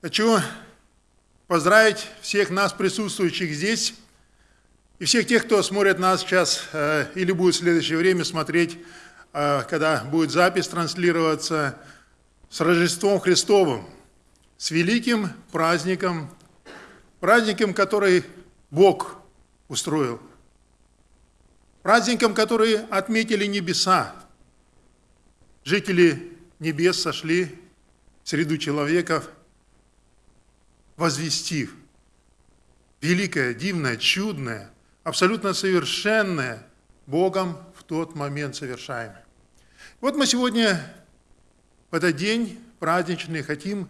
Хочу поздравить всех нас, присутствующих здесь, и всех тех, кто смотрит нас сейчас э, или будет в следующее время смотреть, э, когда будет запись транслироваться, с Рождеством Христовым, с великим праздником, праздником, который Бог устроил, праздником, который отметили небеса. Жители небес сошли в среду человеков – возвестив великое, дивное, чудное, абсолютно совершенное Богом в тот момент совершаемое. Вот мы сегодня в этот день праздничный хотим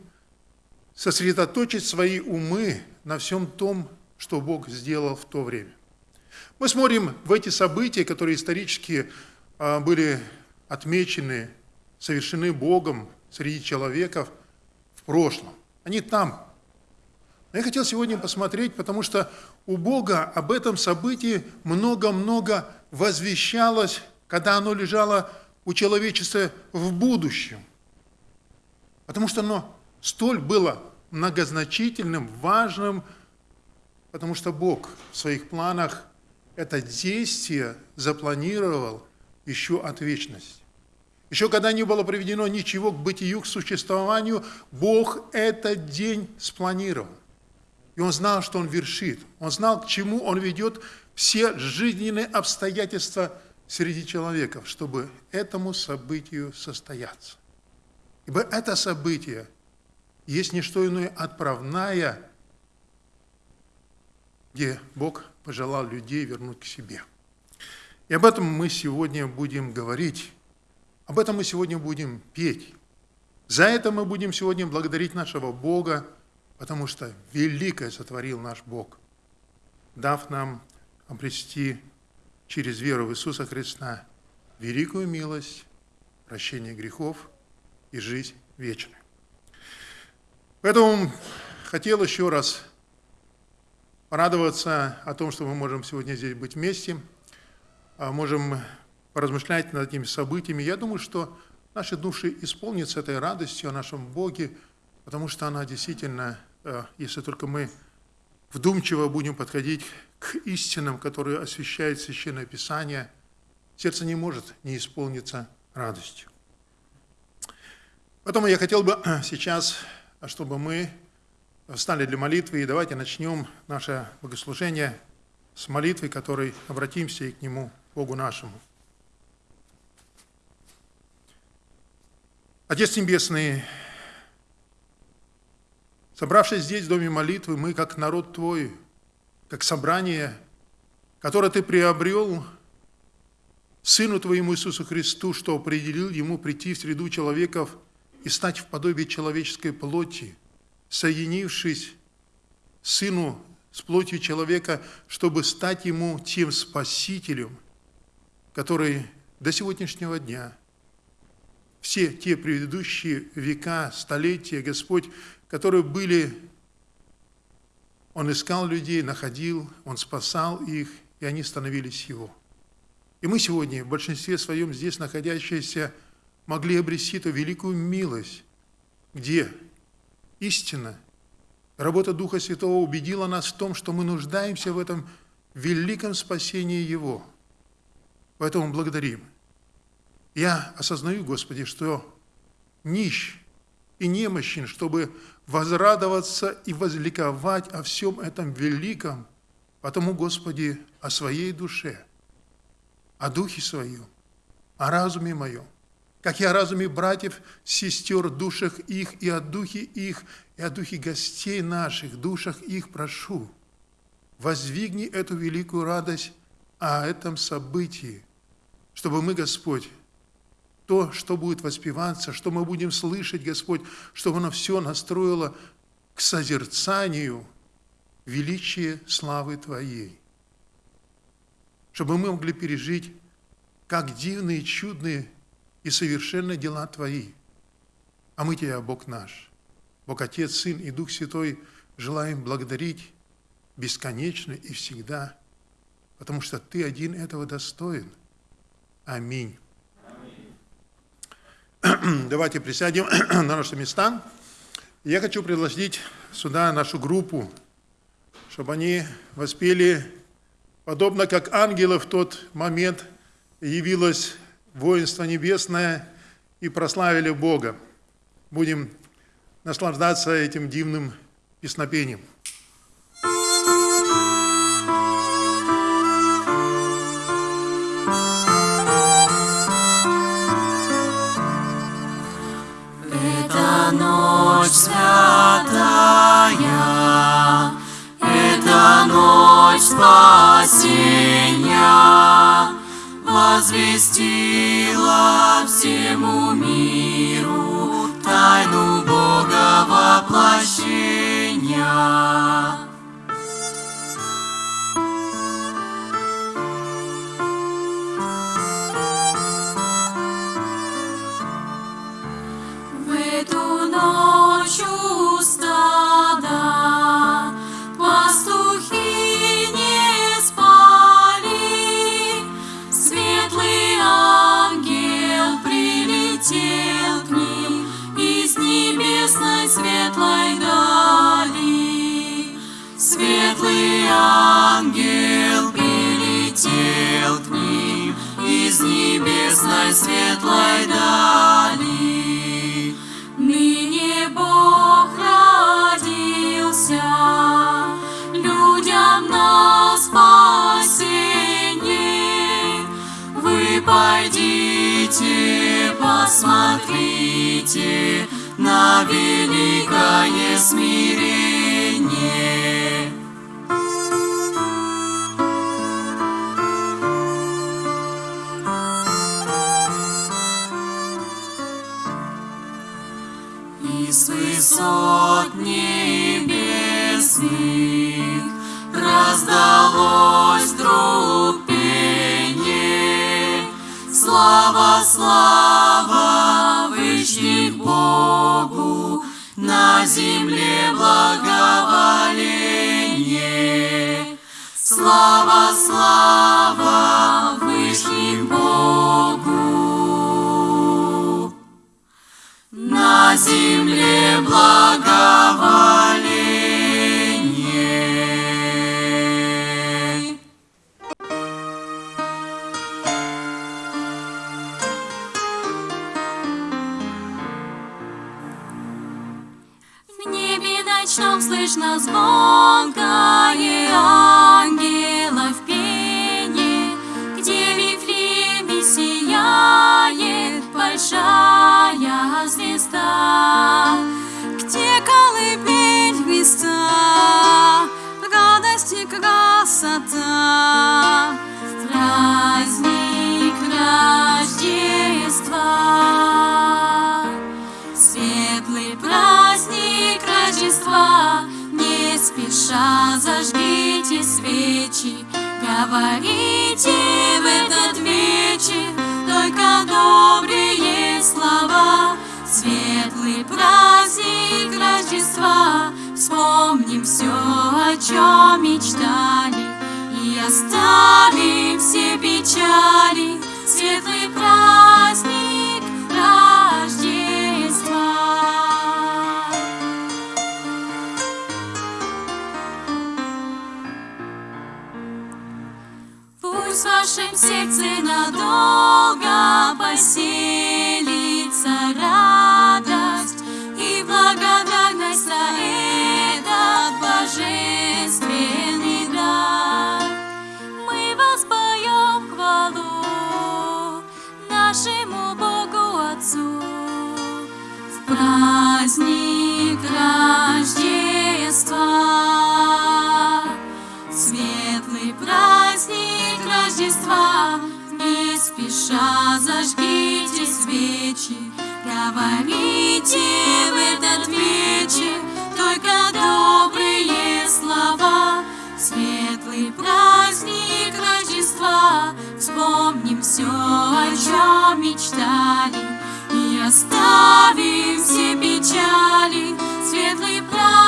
сосредоточить свои умы на всем том, что Бог сделал в то время. Мы смотрим в эти события, которые исторически а, были отмечены, совершены Богом среди человеков в прошлом. Они там, я хотел сегодня посмотреть, потому что у Бога об этом событии много-много возвещалось, когда оно лежало у человечества в будущем. Потому что оно столь было многозначительным, важным, потому что Бог в своих планах это действие запланировал еще от вечности. Еще когда не было приведено ничего к бытию, к существованию, Бог этот день спланировал. И он знал, что он вершит. Он знал, к чему он ведет все жизненные обстоятельства среди человеков, чтобы этому событию состояться. Ибо это событие есть не что иное отправная, где Бог пожелал людей вернуть к себе. И об этом мы сегодня будем говорить, об этом мы сегодня будем петь. За это мы будем сегодня благодарить нашего Бога, потому что великое сотворил наш Бог, дав нам обрести через веру в Иисуса Христа великую милость, прощение грехов и жизнь вечную. Поэтому хотел еще раз порадоваться о том, что мы можем сегодня здесь быть вместе, а можем поразмышлять над этими событиями. Я думаю, что наши души исполнятся этой радостью о нашем Боге, потому что она действительно если только мы вдумчиво будем подходить к истинам, которые освещает Священное Писание, сердце не может не исполниться радостью. Поэтому я хотел бы сейчас, чтобы мы встали для молитвы, и давайте начнем наше богослужение с молитвы, которой обратимся и к Нему, Богу нашему. Отец Небесный, Собравшись здесь, в Доме молитвы, мы, как народ Твой, как собрание, которое Ты приобрел Сыну Твоему Иисусу Христу, что определил Ему прийти в среду человеков и стать в подобие человеческой плоти, соединившись Сыну с плотью человека, чтобы стать Ему тем Спасителем, который до сегодняшнего дня, все те предыдущие века, столетия, Господь которые были, он искал людей, находил, он спасал их, и они становились его. И мы сегодня, в большинстве своем здесь находящиеся, могли обрести эту великую милость, где истина, работа Духа Святого убедила нас в том, что мы нуждаемся в этом великом спасении Его. Поэтому благодарим. Я осознаю, Господи, что нищ и немощен, чтобы возрадоваться и возликовать о всем этом великом, потому, Господи, о своей душе, о духе своем, о разуме моем, как и о разуме братьев, сестер, душах их, и о духе их, и о духе гостей наших, душах их прошу. Воздвигни эту великую радость о этом событии, чтобы мы, Господь, то, что будет воспеваться, что мы будем слышать, Господь, чтобы оно все настроило к созерцанию величия славы Твоей. Чтобы мы могли пережить, как дивные, чудные и совершенные дела Твои. А мы Тебя, Бог наш, Бог Отец, Сын и Дух Святой, желаем благодарить бесконечно и всегда, потому что Ты один этого достоин. Аминь. Давайте присядем на наши места. Я хочу пригласить сюда нашу группу, чтобы они воспели, подобно как ангелы в тот момент явилось воинство небесное и прославили Бога. Будем наслаждаться этим дивным песнопением. Ночь святая, это ночь спасения, возвестила всему миру тайну Бога воплощения. Светлый ангел прилетел к ним из небесной светлой дали. Ныне Бог родился людям на спасение. Вы пойдите, посмотрите на великое смирение. Из высот небесных раздалось вдруг пение. Слава, слава вышних Богу, на земле благоволение. Слава, слава земле благоволение. В небе ночном слышно звонкое ангелов большая звезда, где колыбель Христа, радость и красота, праздник Рождества. Светлый праздник Рождества, не спеша зажгите свечи, говорите в этот вечер только добрые слова. Светлый праздник Рождества, вспомним все, о чем мечтали, и оставим все печали. Светлый праздник Пусть в вашем сердце надолго поселится радость и благодарность за этот божественный дар. Мы воспоем хвалу нашему Богу Отцу в праздник Рождества. Светлый праздник Рождества, не спеша зажгите свечи, говорите в этот вечер только добрые слова. Светлый праздник Рождества, вспомним все, о чем мечтали, и оставим все печали. Светлый праздник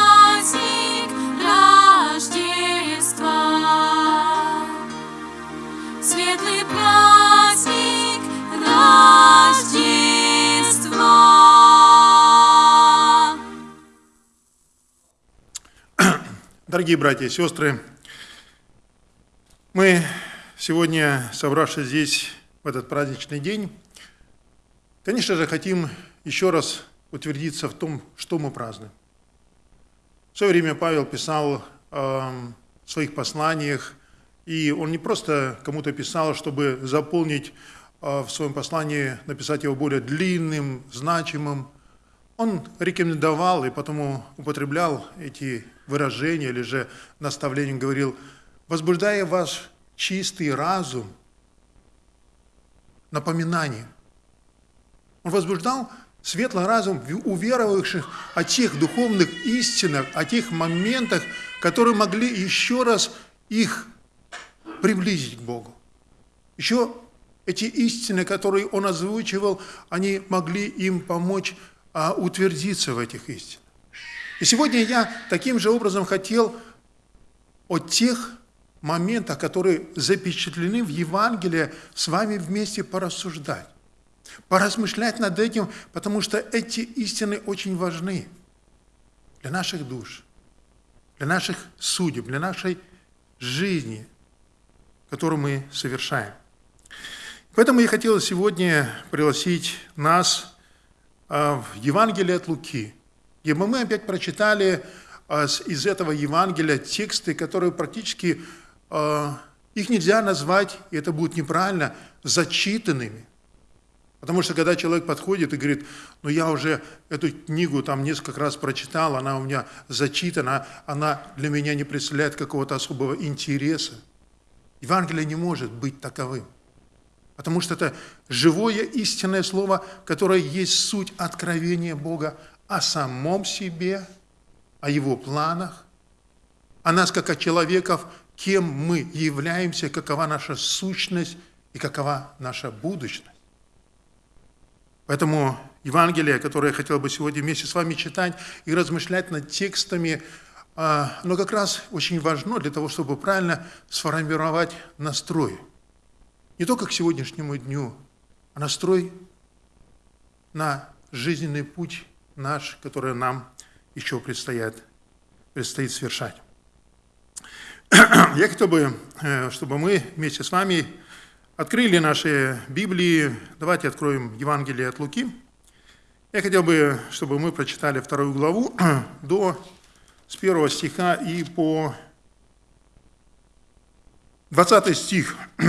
Дорогие братья и сестры, мы сегодня, собравшись здесь в этот праздничный день, конечно же, хотим еще раз утвердиться в том, что мы празднуем. В свое время Павел писал э, в своих посланиях, и он не просто кому-то писал, чтобы заполнить э, в своем послании, написать его более длинным, значимым. Он рекомендовал и потому употреблял эти выражения или же наставлением говорил, возбуждая ваш чистый разум напоминанием. Он возбуждал светлый разум у верующих о тех духовных истинах, о тех моментах, которые могли еще раз их приблизить к Богу. Еще эти истины, которые он озвучивал, они могли им помочь а, утвердиться в этих истинах. И сегодня я таким же образом хотел о тех моментах, которые запечатлены в Евангелии, с вами вместе порассуждать, поразмышлять над этим, потому что эти истины очень важны для наших душ, для наших судеб, для нашей жизни, которую мы совершаем. Поэтому я хотел сегодня пригласить нас а, в Евангелие от Луки, где мы опять прочитали а, из этого Евангелия тексты, которые практически а, их нельзя назвать, и это будет неправильно, зачитанными. Потому что когда человек подходит и говорит, ну я уже эту книгу там несколько раз прочитал, она у меня зачитана, она для меня не представляет какого-то особого интереса. Евангелие не может быть таковым. Потому что это живое истинное слово, которое есть суть откровения Бога о самом себе, о Его планах, о нас как о человеков, кем мы являемся, какова наша сущность и какова наша будущность. Поэтому Евангелие, которое я хотел бы сегодня вместе с вами читать и размышлять над текстами, а, оно как раз очень важно для того, чтобы правильно сформировать настрой. Не только к сегодняшнему дню, а настрой на жизненный путь наш, который нам еще предстоит, предстоит совершать. Я хотел бы, э, чтобы мы вместе с вами открыли наши Библии. Давайте откроем Евангелие от Луки. Я хотел бы, чтобы мы прочитали вторую главу до с первого стиха и по 20 стих.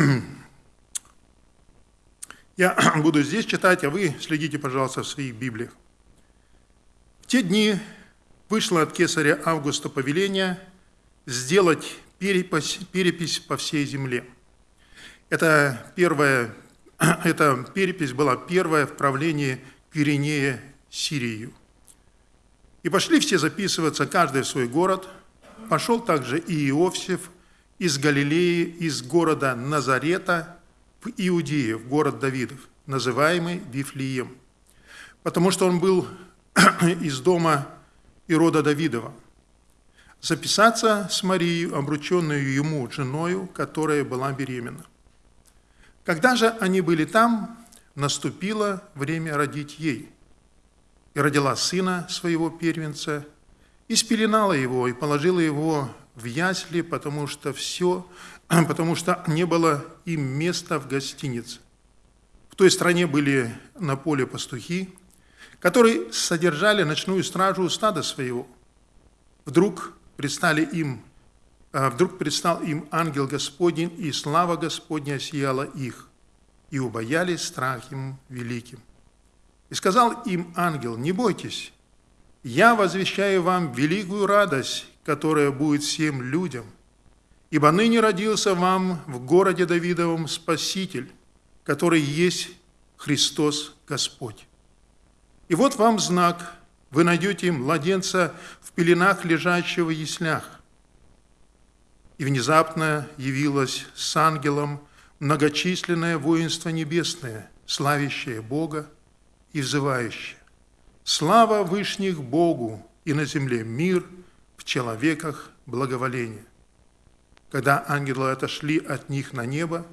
Я буду здесь читать, а вы следите, пожалуйста, в своих Библиях. Те дни вышло от кесаря Августа повеление сделать перепись, перепись по всей земле. Это первая, эта перепись была первая в правлении Киринея Сирию. И пошли все записываться, каждый в свой город. Пошел также и Иовсев из Галилеи, из города Назарета в Иудею, в город Давидов, называемый Вифлеем, потому что он был из дома Ирода Давидова записаться с Марией, обрученную ему женою, которая была беременна. Когда же они были там, наступило время родить ей. И родила сына своего первенца, и спеленала его, и положила его в ясли, потому что все, потому что не было им места в гостинице. В той стране были на поле пастухи, которые содержали ночную стражу стада своего. Вдруг предстали им, а, вдруг предстал им ангел Господень, и слава Господня сияла их, и убоялись страхом великим. И сказал им ангел, не бойтесь, я возвещаю вам великую радость, которая будет всем людям, ибо ныне родился вам в городе Давидовом Спаситель, который есть Христос Господь. И вот вам знак – вы найдете младенца в пеленах, лежащего в яслях. И внезапно явилось с ангелом многочисленное воинство небесное, славящее Бога и взывающее. Слава Вышних Богу и на земле мир, в человеках благоволение. Когда ангелы отошли от них на небо,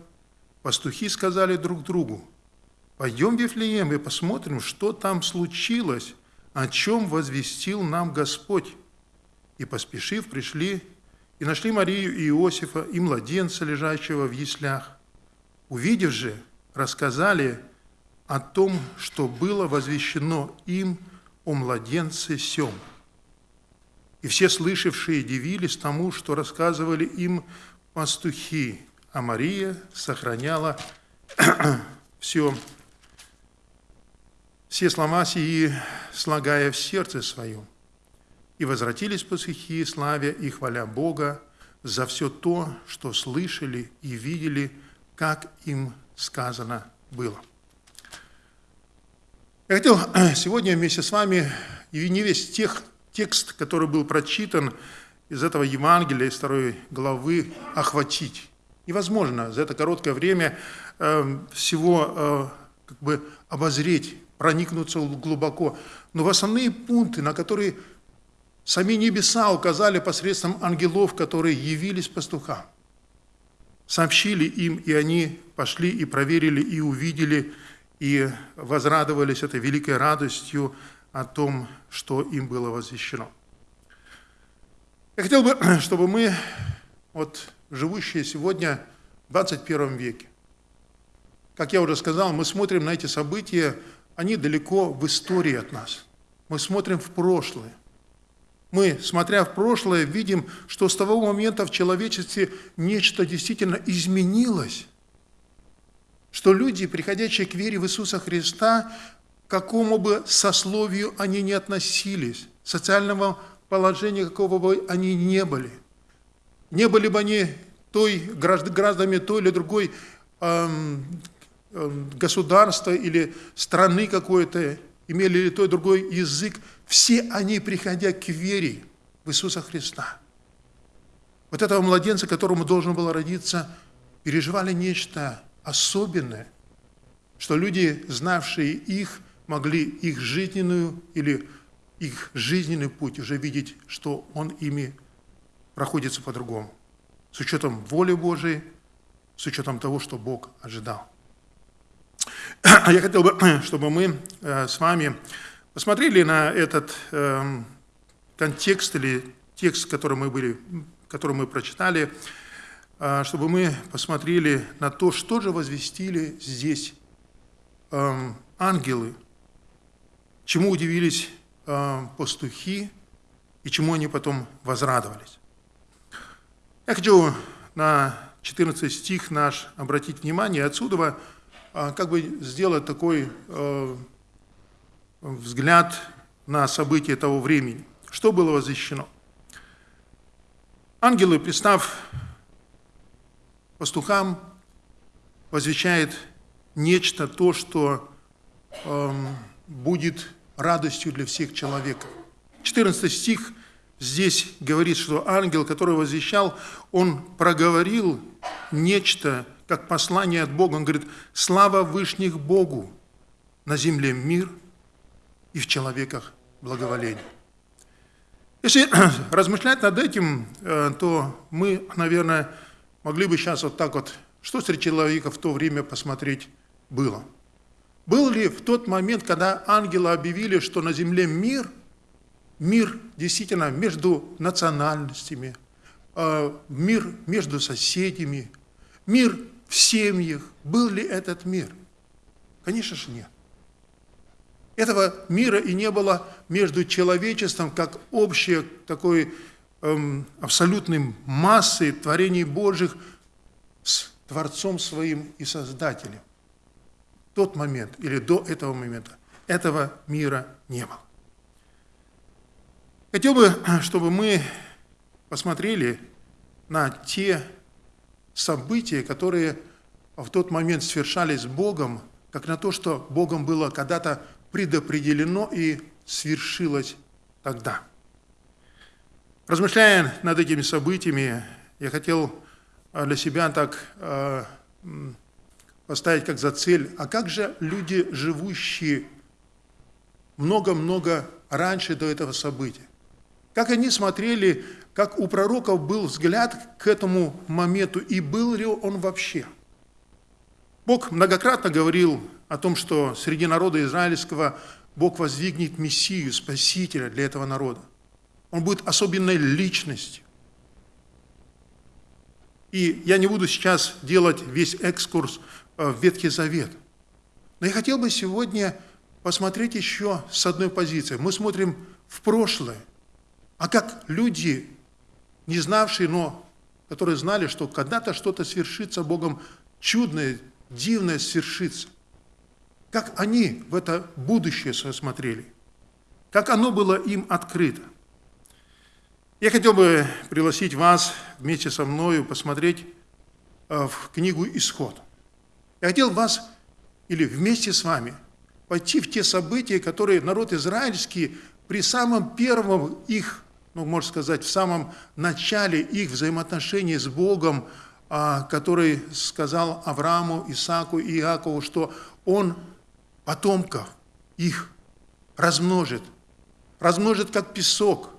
пастухи сказали друг другу, «Пойдем в Вифлеем и посмотрим, что там случилось, о чем возвестил нам Господь. И, поспешив, пришли и нашли Марию и Иосифа, и младенца, лежащего в яслях. Увидев же, рассказали о том, что было возвещено им о младенце сем. И все слышавшие дивились тому, что рассказывали им пастухи, а Мария сохраняла все, все слова сии, слагая в сердце своем. И возвратились пастухи, славя и хваля Бога за все то, что слышали и видели, как им сказано было. Я хотел сегодня вместе с вами, и не весь тех, текст, который был прочитан из этого Евангелия, из второй главы, охватить. Невозможно за это короткое время э, всего э, как бы обозреть, проникнуться глубоко. Но в основные пункты, на которые сами небеса указали посредством ангелов, которые явились пастухам, сообщили им, и они пошли и проверили, и увидели, и возрадовались этой великой радостью о том, что им было возвещено. Я хотел бы, чтобы мы, вот, живущие сегодня в 21 веке, как я уже сказал, мы смотрим на эти события, они далеко в истории от нас. Мы смотрим в прошлое. Мы, смотря в прошлое, видим, что с того момента в человечестве нечто действительно изменилось – что люди, приходящие к вере в Иисуса Христа, к какому бы сословию они ни относились, социального положения какого бы они не были, не были бы они той, гражданами той или другой эм, государства или страны какой-то, имели ли той другой язык, все они, приходя к вере в Иисуса Христа, вот этого младенца, которому должен был родиться, переживали нечто особенное, что люди, знавшие их, могли их жизненную или их жизненный путь уже видеть, что он ими проходится по-другому, с учетом воли Божией, с учетом того, что Бог ожидал. Я хотел бы, чтобы мы э, с вами посмотрели на этот эм, контекст или текст, который мы, были, который мы прочитали, а, чтобы мы посмотрели на то, что же возвестили здесь эм, ангелы, чему удивились эм, пастухи и чему они потом возрадовались. Я хочу на 14 стих наш обратить внимание, отсюда э, как бы сделать такой э, взгляд на события того времени. Что было возвещено? Ангелы, представь пастухам возвещает нечто, то, что э, будет радостью для всех человеков. 14 стих здесь говорит, что ангел, который возвещал, он проговорил нечто, как послание от Бога. Он говорит, слава Вышних Богу, на земле мир и в человеках благоволение. Если размышлять над этим, э, то мы, наверное, могли бы сейчас вот так вот, что среди человека в то время посмотреть было. Был ли в тот момент, когда ангелы объявили, что на земле мир, мир действительно между национальностями, э, мир между соседями, мир в семьях, был ли этот мир? Конечно же нет. Этого мира и не было между человечеством, как общее такое эм, абсолютной массой творений Божьих с Творцом своим и Создателем. Тот момент или до этого момента этого мира не было. Хотел бы, чтобы мы посмотрели на те события, которые в тот момент свершались Богом, как на то, что Богом было когда-то предопределено и свершилось тогда. Размышляя над этими событиями, я хотел а, для себя так а, поставить как за цель, а как же люди, живущие много-много раньше до этого события? Как они смотрели, как у пророков был взгляд к этому моменту, и был ли он вообще? Бог многократно говорил о том, что среди народа израильского Бог воздвигнет Мессию, Спасителя для этого народа. Он будет особенной личностью. И я не буду сейчас делать весь экскурс э, в Ветхий Завет. Но я хотел бы сегодня посмотреть еще с одной позиции. Мы смотрим в прошлое. А как люди, не знавшие, но которые знали, что когда-то что-то свершится Богом, чудное, дивное свершится. Как они в это будущее смотрели, как оно было им открыто. Я хотел бы пригласить вас вместе со мною посмотреть э, в книгу «Исход». Я хотел вас, или вместе с вами, пойти в те события, которые народ израильский при самом первом их, ну, можно сказать, в самом начале их взаимоотношений с Богом, а, который сказал Аврааму, Исааку и Иакову, что он потомков их размножит, размножит как песок –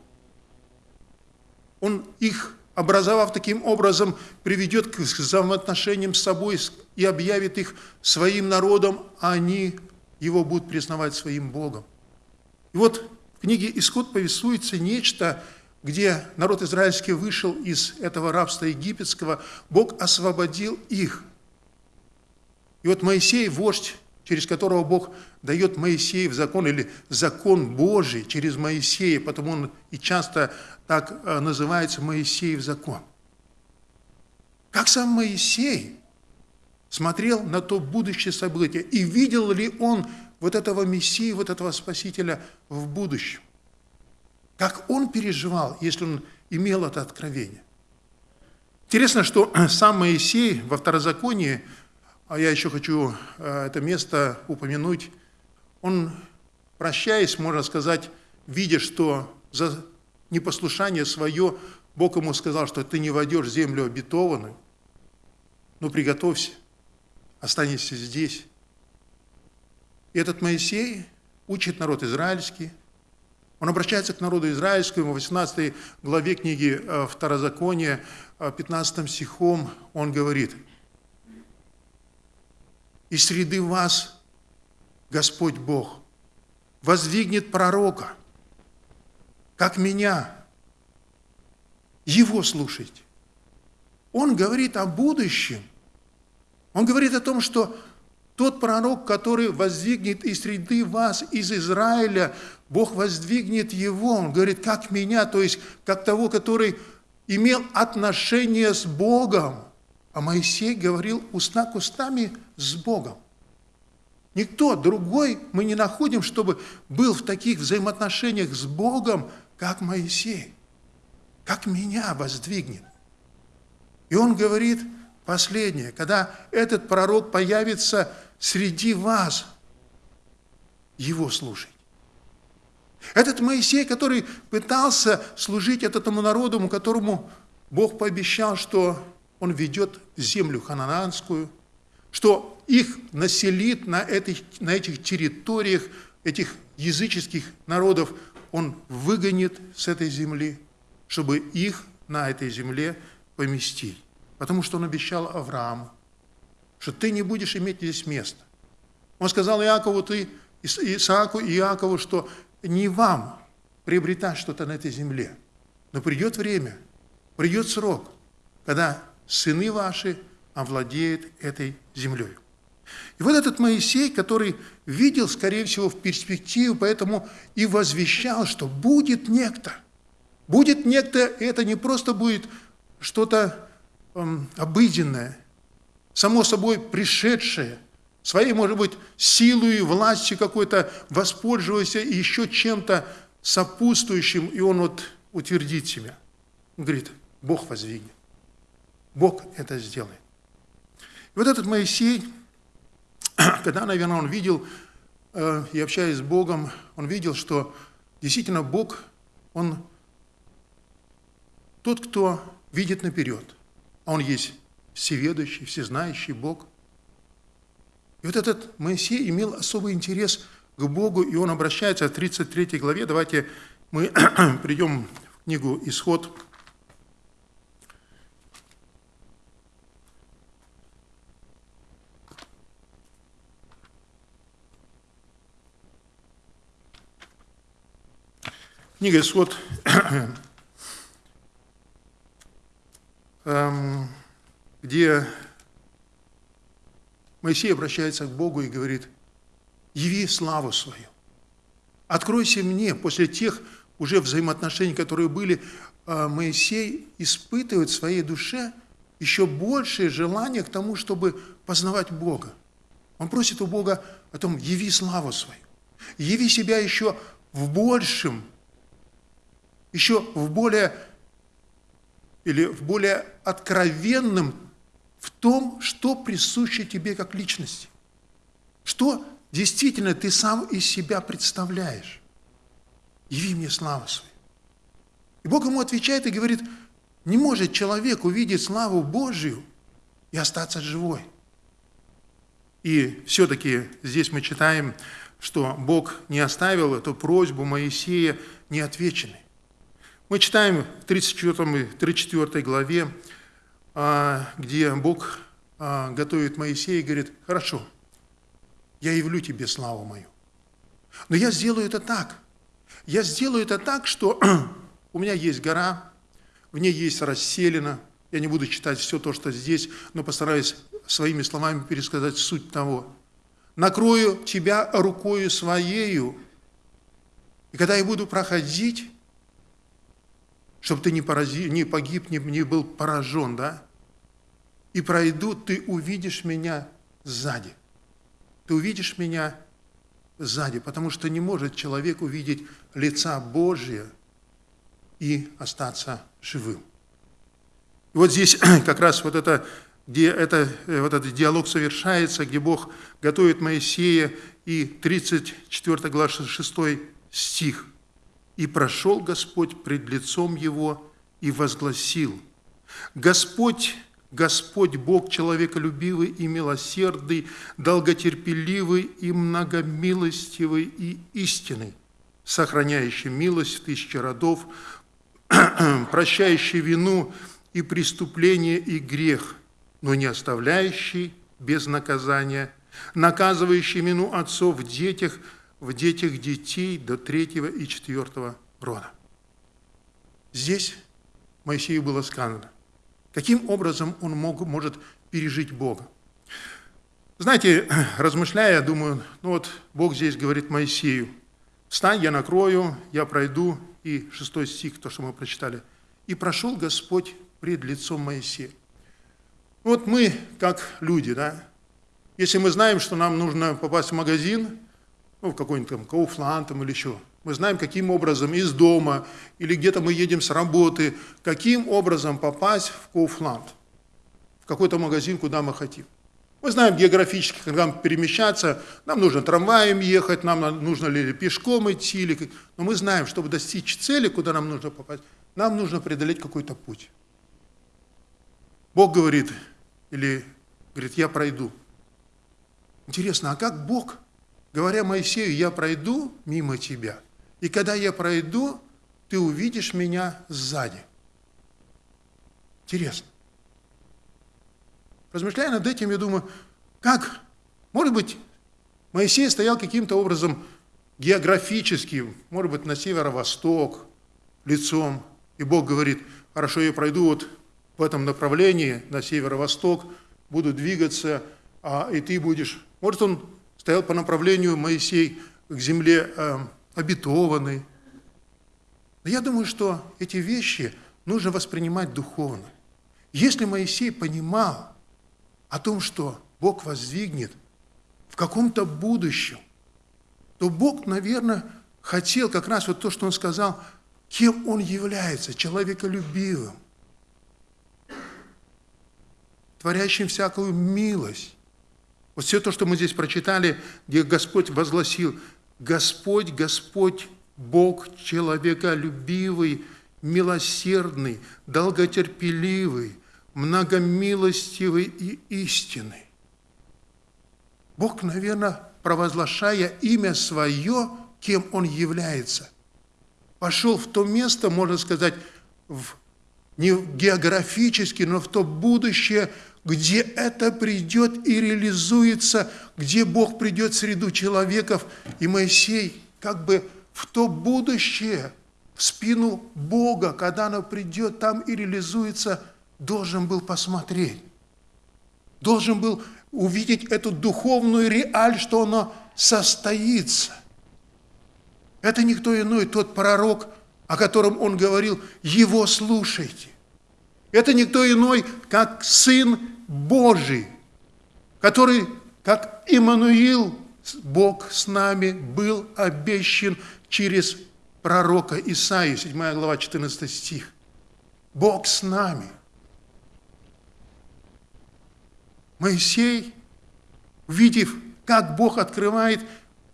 он их, образовав таким образом, приведет к взаимоотношениям с собой и объявит их своим народом, а они его будут признавать своим Богом. И вот в книге «Исход» повествуется нечто, где народ израильский вышел из этого рабства египетского, Бог освободил их. И вот Моисей, вождь, через которого Бог дает Моисеев закон, или закон Божий через Моисея, потому он и часто так э, называется Моисеев закон. Как сам Моисей смотрел на то будущее событие, и видел ли он вот этого Мессии, вот этого Спасителя в будущем? Как он переживал, если он имел это откровение? Интересно, что сам Моисей во Второзаконии, а я еще хочу э, это место упомянуть, он, прощаясь, можно сказать, видя, что за непослушание свое, Бог ему сказал, что ты не войдешь в землю обетованную, ну приготовься, останешься здесь. И этот Моисей учит народ израильский, он обращается к народу израильскому, в 18 главе книги э, Второзакония, 15 э, стихом, он говорит, «И среды вас Господь Бог воздвигнет пророка, как меня. Его слушайте. Он говорит о будущем. Он говорит о том, что тот пророк, который воздвигнет из среды вас, из Израиля, Бог воздвигнет его. Он говорит, как меня, то есть как того, который имел отношение с Богом. А Моисей говорил уста к устами с Богом. Никто другой мы не находим, чтобы был в таких взаимоотношениях с Богом, как Моисей, как меня воздвигнет. И он говорит последнее, когда этот пророк появится среди вас, его слушать. Этот Моисей, который пытался служить этому народу, которому Бог пообещал, что он ведет землю ханананскую, что их населит на этих, на этих территориях, этих языческих народов, он выгонит с этой земли, чтобы их на этой земле поместить. Потому что он обещал Аврааму, что ты не будешь иметь здесь места. Он сказал Иакову, ты, Исааку и Иакову, что не вам приобретать что-то на этой земле, но придет время, придет срок, когда сыны ваши овладеют этой землей. И вот этот Моисей, который видел, скорее всего, в перспективу, поэтому и возвещал, что будет некто. Будет некто, это не просто будет что-то обыденное, само собой пришедшее, своей, может быть, силой, властью какой-то воспользуясь и еще чем-то сопутствующим, и он вот утвердит себя. Он говорит, Бог воздвигнет. Бог это сделает. И вот этот Моисей, когда, наверное, он видел, э, и общаясь с Богом, он видел, что действительно Бог, он тот, кто видит наперед. А он есть всеведущий, всезнающий Бог. И вот этот Моисей имел особый интерес к Богу, и он обращается в 33 главе. Давайте мы придем в книгу «Исход», Книга «Исход», эм, где Моисей обращается к Богу и говорит, яви славу свою. Откройся мне после тех уже взаимоотношений, которые были, а, Моисей испытывает в своей душе еще большее желание к тому, чтобы познавать Бога. Он просит у Бога о том, яви славу свою, яви себя еще в большем, еще в более или в более откровенном в том, что присуще тебе как личности. Что действительно ты сам из себя представляешь. Яви мне славу свою. И Бог ему отвечает и говорит, не может человек увидеть славу Божию и остаться живой. И все-таки здесь мы читаем, что Бог не оставил эту просьбу Моисея неотвеченной. Мы читаем в 34, 34 главе, а, где Бог а, готовит Моисея и говорит, хорошо, я явлю тебе славу мою. Но я сделаю это так. Я сделаю это так, что у меня есть гора, в ней есть расселена. Я не буду читать все то, что здесь, но постараюсь своими словами пересказать суть того. Накрою тебя рукою своею, и когда я буду проходить, чтобы ты не, порази, не погиб, не, не был поражен, да? И пройду, ты увидишь меня сзади. Ты увидишь меня сзади, потому что не может человек увидеть лица Божия и остаться живым. И вот здесь как раз вот это, где это, вот этот диалог совершается, где Бог готовит Моисея, и 34 глава 6 стих – и прошел Господь пред лицом его и возгласил, Господь, Господь Бог человеколюбивый и милосердный, долготерпеливый и многомилостивый и истинный, сохраняющий милость в тысячи родов, прощающий вину и преступление и грех, но не оставляющий без наказания, наказывающий вину отцов в детях – в детях детей до третьего и четвертого рода. Здесь Моисею было сказано, каким образом он мог, может пережить Бога. Знаете, размышляя, думаю, ну вот Бог здесь говорит Моисею, «Встань, я накрою, я пройду». И шестой стих, то, что мы прочитали. «И прошел Господь пред лицом Моисея». Вот мы, как люди, да, если мы знаем, что нам нужно попасть в магазин, ну, в какой-нибудь там Кауфланд там, или еще. Мы знаем, каким образом из дома или где-то мы едем с работы, каким образом попасть в Кауфланд, в какой-то магазин, куда мы хотим. Мы знаем географически, когда нам перемещаться, нам нужно трамваем ехать, нам нужно ли пешком идти, или... но мы знаем, чтобы достичь цели, куда нам нужно попасть, нам нужно преодолеть какой-то путь. Бог говорит, или говорит, я пройду. Интересно, а как Бог говоря Моисею, я пройду мимо тебя, и когда я пройду, ты увидишь меня сзади. Интересно. Размышляя над этим, я думаю, как, может быть, Моисей стоял каким-то образом географически, может быть, на северо-восток, лицом, и Бог говорит, хорошо, я пройду вот в этом направлении, на северо-восток, буду двигаться, а, и ты будешь... Может, он стоял по направлению Моисей к земле э, обетованной. Но я думаю, что эти вещи нужно воспринимать духовно. Если Моисей понимал о том, что Бог воздвигнет в каком-то будущем, то Бог, наверное, хотел как раз вот то, что Он сказал, кем Он является, человеколюбивым, творящим всякую милость, вот все то, что мы здесь прочитали, где Господь возгласил, Господь, Господь, Бог человеколюбивый, милосердный, долготерпеливый, многомилостивый и истинный. Бог, наверное, провозглашая имя свое, кем Он является, пошел в то место, можно сказать, в, не географически, но в то будущее, где это придет и реализуется, где Бог придет в среду человеков, и Моисей как бы в то будущее, в спину Бога, когда оно придет там и реализуется, должен был посмотреть. должен был увидеть эту духовную реаль, что оно состоится. Это никто иной, тот пророк, о котором он говорил, его слушайте. Это никто иной, как Сын Божий, который, как Иммануил, Бог с нами, был обещан через пророка Исаию, 7 глава, 14 стих. Бог с нами. Моисей, увидев, как Бог открывает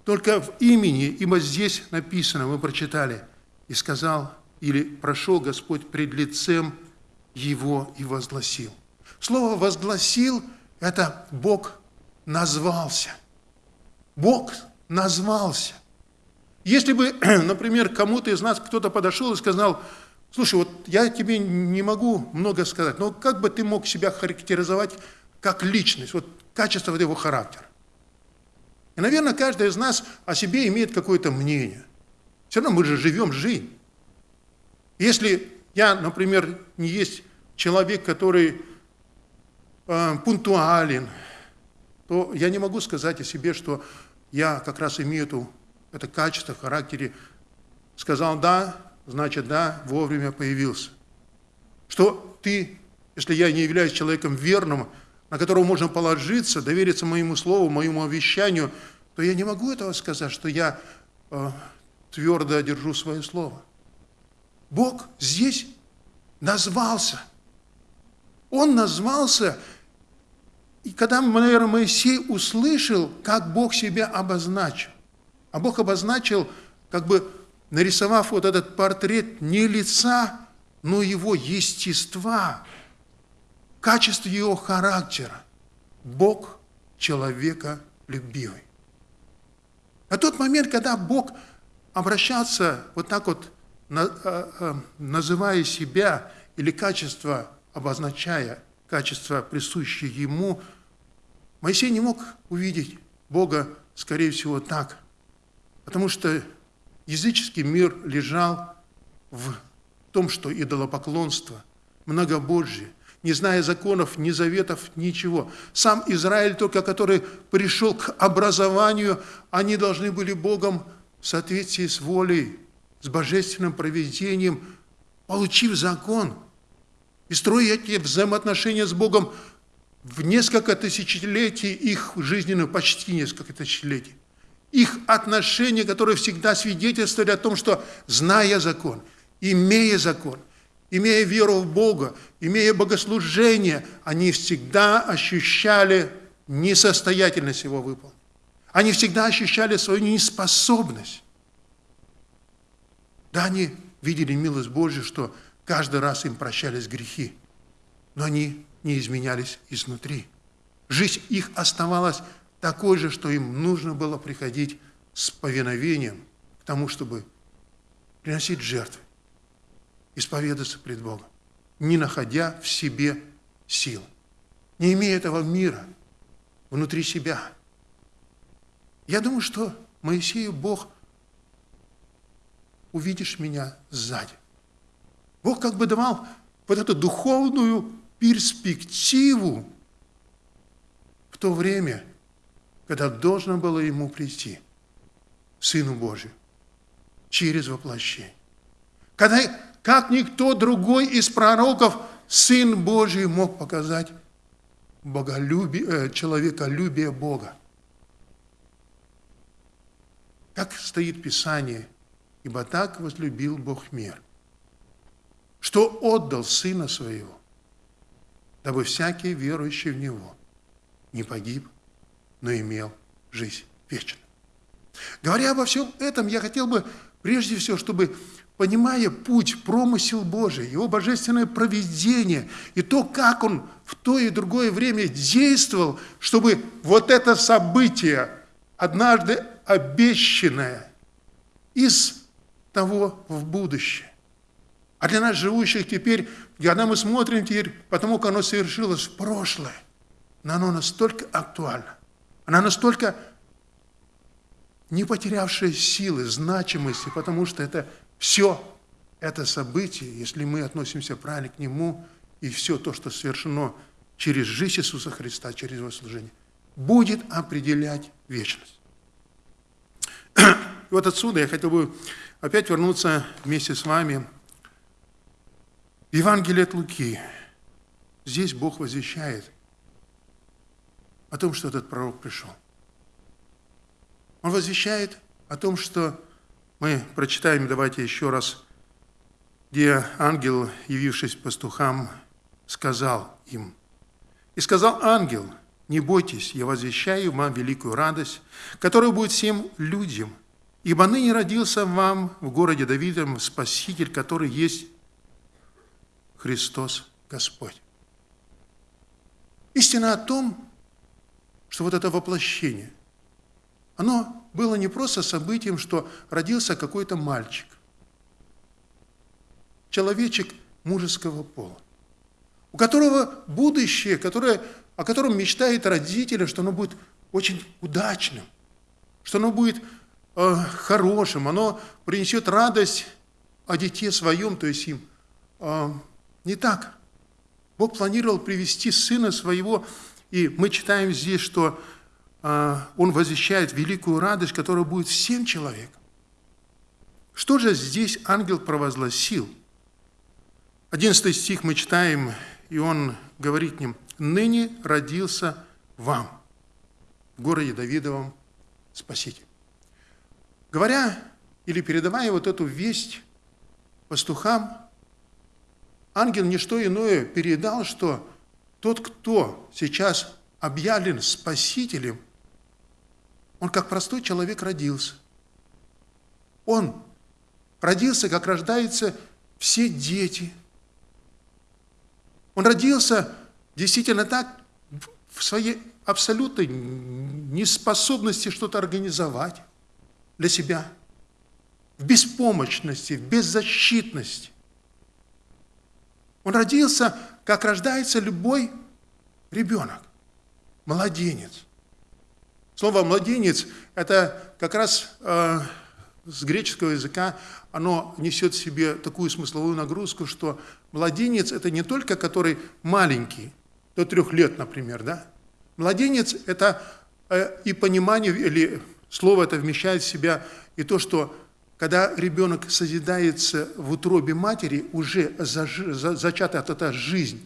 только в имени, ибо здесь написано, мы прочитали, и сказал, или прошел Господь пред лицем его и возгласил. Слово «возгласил» – это Бог назвался. Бог назвался. Если бы, например, кому-то из нас кто-то подошел и сказал, слушай, вот я тебе не могу много сказать, но как бы ты мог себя характеризовать как личность, вот качество вот его характера? И, наверное, каждый из нас о себе имеет какое-то мнение. Все равно мы же живем жизнь. Если я, например, не есть человек, который э, пунктуален, то я не могу сказать о себе, что я как раз имею эту, это качество в характере. Сказал «да», значит «да», вовремя появился. Что ты, если я не являюсь человеком верным, на которого можно положиться, довериться моему слову, моему обещанию, то я не могу этого сказать, что я э, твердо держу свое слово. Бог здесь назвался. Он назвался и когда, наверное, Моисей услышал, как Бог себя обозначил, а Бог обозначил, как бы нарисовав вот этот портрет не лица, но его естества, качество его характера. Бог человека любивый. На тот момент, когда Бог обращался вот так вот, а, а, называя себя или качество обозначая, качество, присущее Ему – Моисей не мог увидеть Бога, скорее всего, так, потому что языческий мир лежал в том, что идолопоклонство, многобожие, не зная законов, ни заветов, ничего. Сам Израиль, только который пришел к образованию, они должны были Богом в соответствии с волей, с божественным проведением, получив закон и строя эти взаимоотношения с Богом в несколько тысячелетий их жизненных, почти несколько тысячелетий, их отношения, которые всегда свидетельствовали о том, что, зная закон, имея закон, имея веру в Бога, имея богослужение, они всегда ощущали несостоятельность его выполнить. Они всегда ощущали свою неспособность. Да, они видели милость Божью, что каждый раз им прощались грехи, но они не изменялись изнутри. Жизнь их оставалась такой же, что им нужно было приходить с повиновением к тому, чтобы приносить жертвы, исповедаться пред Богом, не находя в себе сил, не имея этого мира внутри себя. Я думаю, что Моисею Бог, увидишь меня сзади. Бог как бы давал вот эту духовную перспективу в то время, когда должно было ему прийти, Сыну Божию, через воплощение. Когда, как никто другой из пророков, Сын Божий мог показать боголюбие, э, человеколюбие Бога. Как стоит Писание, ибо так возлюбил Бог мир, что отдал Сына Своего, дабы всякий верующий в Него не погиб, но имел жизнь вечную. Говоря обо всем этом, я хотел бы прежде всего, чтобы, понимая путь, промысел Божий, Его божественное проведение и то, как Он в то и другое время действовал, чтобы вот это событие, однажды обещанное из того в будущее, а для нас, живущих теперь, когда мы смотрим теперь, потому как оно совершилось в прошлое, но оно настолько актуально, оно настолько не потерявшее силы, значимости, потому что это все это событие, если мы относимся правильно к нему, и все то, что совершено через жизнь Иисуса Христа, через Его служение, будет определять вечность. И вот отсюда я хотел бы опять вернуться вместе с вами Евангелие от Луки. Здесь Бог возвещает о том, что этот пророк пришел. Он возвещает о том, что мы прочитаем, давайте еще раз, где ангел, явившись пастухам, сказал им, «И сказал ангел, не бойтесь, я возвещаю вам великую радость, которая будет всем людям, ибо ныне родился вам в городе Давидом Спаситель, который есть Христос Господь». Истина о том, что вот это воплощение, оно было не просто событием, что родился какой-то мальчик, человечек мужеского пола, у которого будущее, которое, о котором мечтает родители, что оно будет очень удачным, что оно будет э, хорошим, оно принесет радость о дите своем, то есть им. Э, не так. Бог планировал привести сына своего, и мы читаем здесь, что а, он возвещает великую радость, которая будет всем человекам. Что же здесь ангел провозгласил? Одиннадцатый стих мы читаем, и он говорит ним, «Ныне родился вам в городе Давидовом Спаситель». Говоря или передавая вот эту весть пастухам, ангел не что иное передал, что тот, кто сейчас объявлен Спасителем, он как простой человек родился. Он родился, как рождаются все дети. Он родился действительно так, в своей абсолютной неспособности что-то организовать для себя, в беспомощности, в беззащитности. Он родился, как рождается любой ребенок, младенец. Слово «младенец» – это как раз э, с греческого языка, оно несет в себе такую смысловую нагрузку, что младенец – это не только который маленький, до трех лет, например, да? Младенец – это э, и понимание, или слово это вмещает в себя и то, что когда ребенок созидается в утробе матери, уже зачата эта жизнь,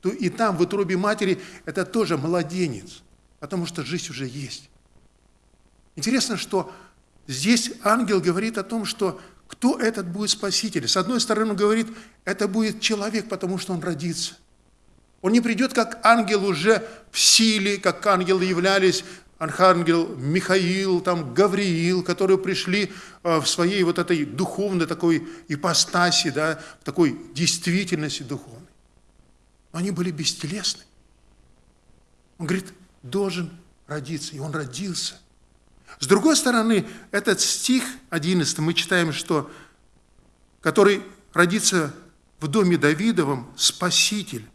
то и там, в утробе матери, это тоже младенец – потому что жизнь уже есть. Интересно, что здесь ангел говорит о том, что кто этот будет спаситель. С одной стороны, он говорит, это будет человек, потому что он родится. Он не придет как ангел уже в силе, как ангелы являлись, архангел Михаил, там Гавриил, которые пришли э, в своей вот этой духовной такой ипостаси, да, в такой действительности духовной. Но они были бестелесны. Он говорит, должен родиться, и он родился. С другой стороны, этот стих 11 мы читаем, что который родится в доме Давидовом Спаситель,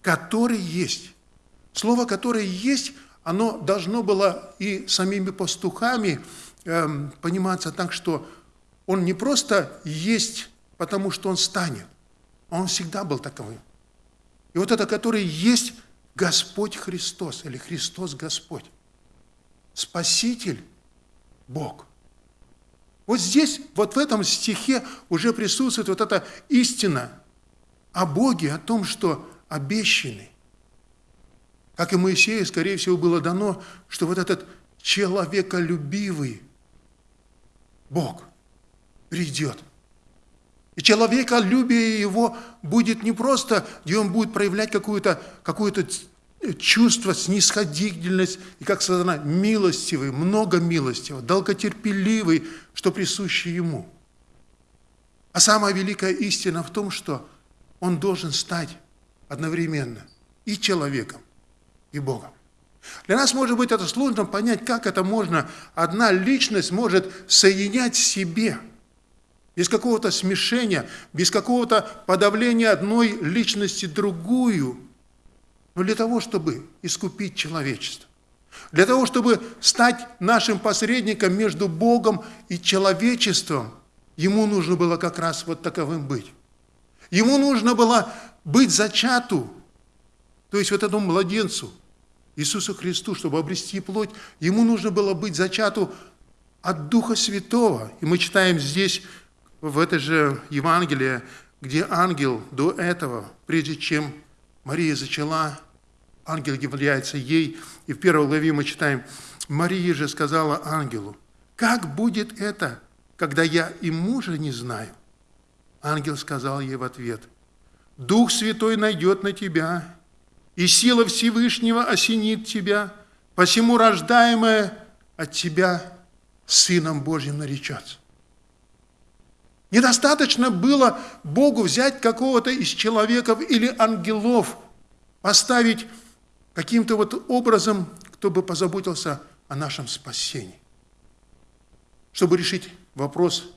который есть. Слово «которое есть», оно должно было и самими пастухами э, пониматься так, что он не просто есть, потому что он станет, а он всегда был таковым. И вот это, который есть, Господь Христос или Христос Господь. Спаситель Бог. Вот здесь, вот в этом стихе уже присутствует вот эта истина о Боге, о том, что обещанный. Как и Моисею, скорее всего, было дано, что вот этот человеколюбивый Бог придет. И человеколюбие его будет не просто, где он будет проявлять какое-то какое чувство, снисходительность, и, как сказано, милостивый, много милостивый, долготерпеливый, что присуще ему. А самая великая истина в том, что он должен стать одновременно и человеком, и Богом. Для нас, может быть, это сложно понять, как это можно, одна личность может соединять в себе – без какого-то смешения, без какого-то подавления одной личности другую, но для того, чтобы искупить человечество, для того, чтобы стать нашим посредником между Богом и человечеством, ему нужно было как раз вот таковым быть. Ему нужно было быть зачату То есть вот этому младенцу, Иисусу Христу, чтобы обрести плоть, ему нужно было быть зачату от Духа Святого. И мы читаем здесь, в это же Евангелие, где ангел до этого, прежде чем Мария зачала, ангел является ей, и в первой главе мы читаем, Мария же сказала ангелу, «Как будет это, когда я и мужа не знаю?» Ангел сказал ей в ответ, «Дух Святой найдет на тебя, и сила Всевышнего осенит тебя, посему рождаемое от тебя Сыном Божьим наречется». Недостаточно было Богу взять какого-то из человеков или ангелов, поставить каким-то вот образом, кто бы позаботился о нашем спасении. Чтобы решить вопрос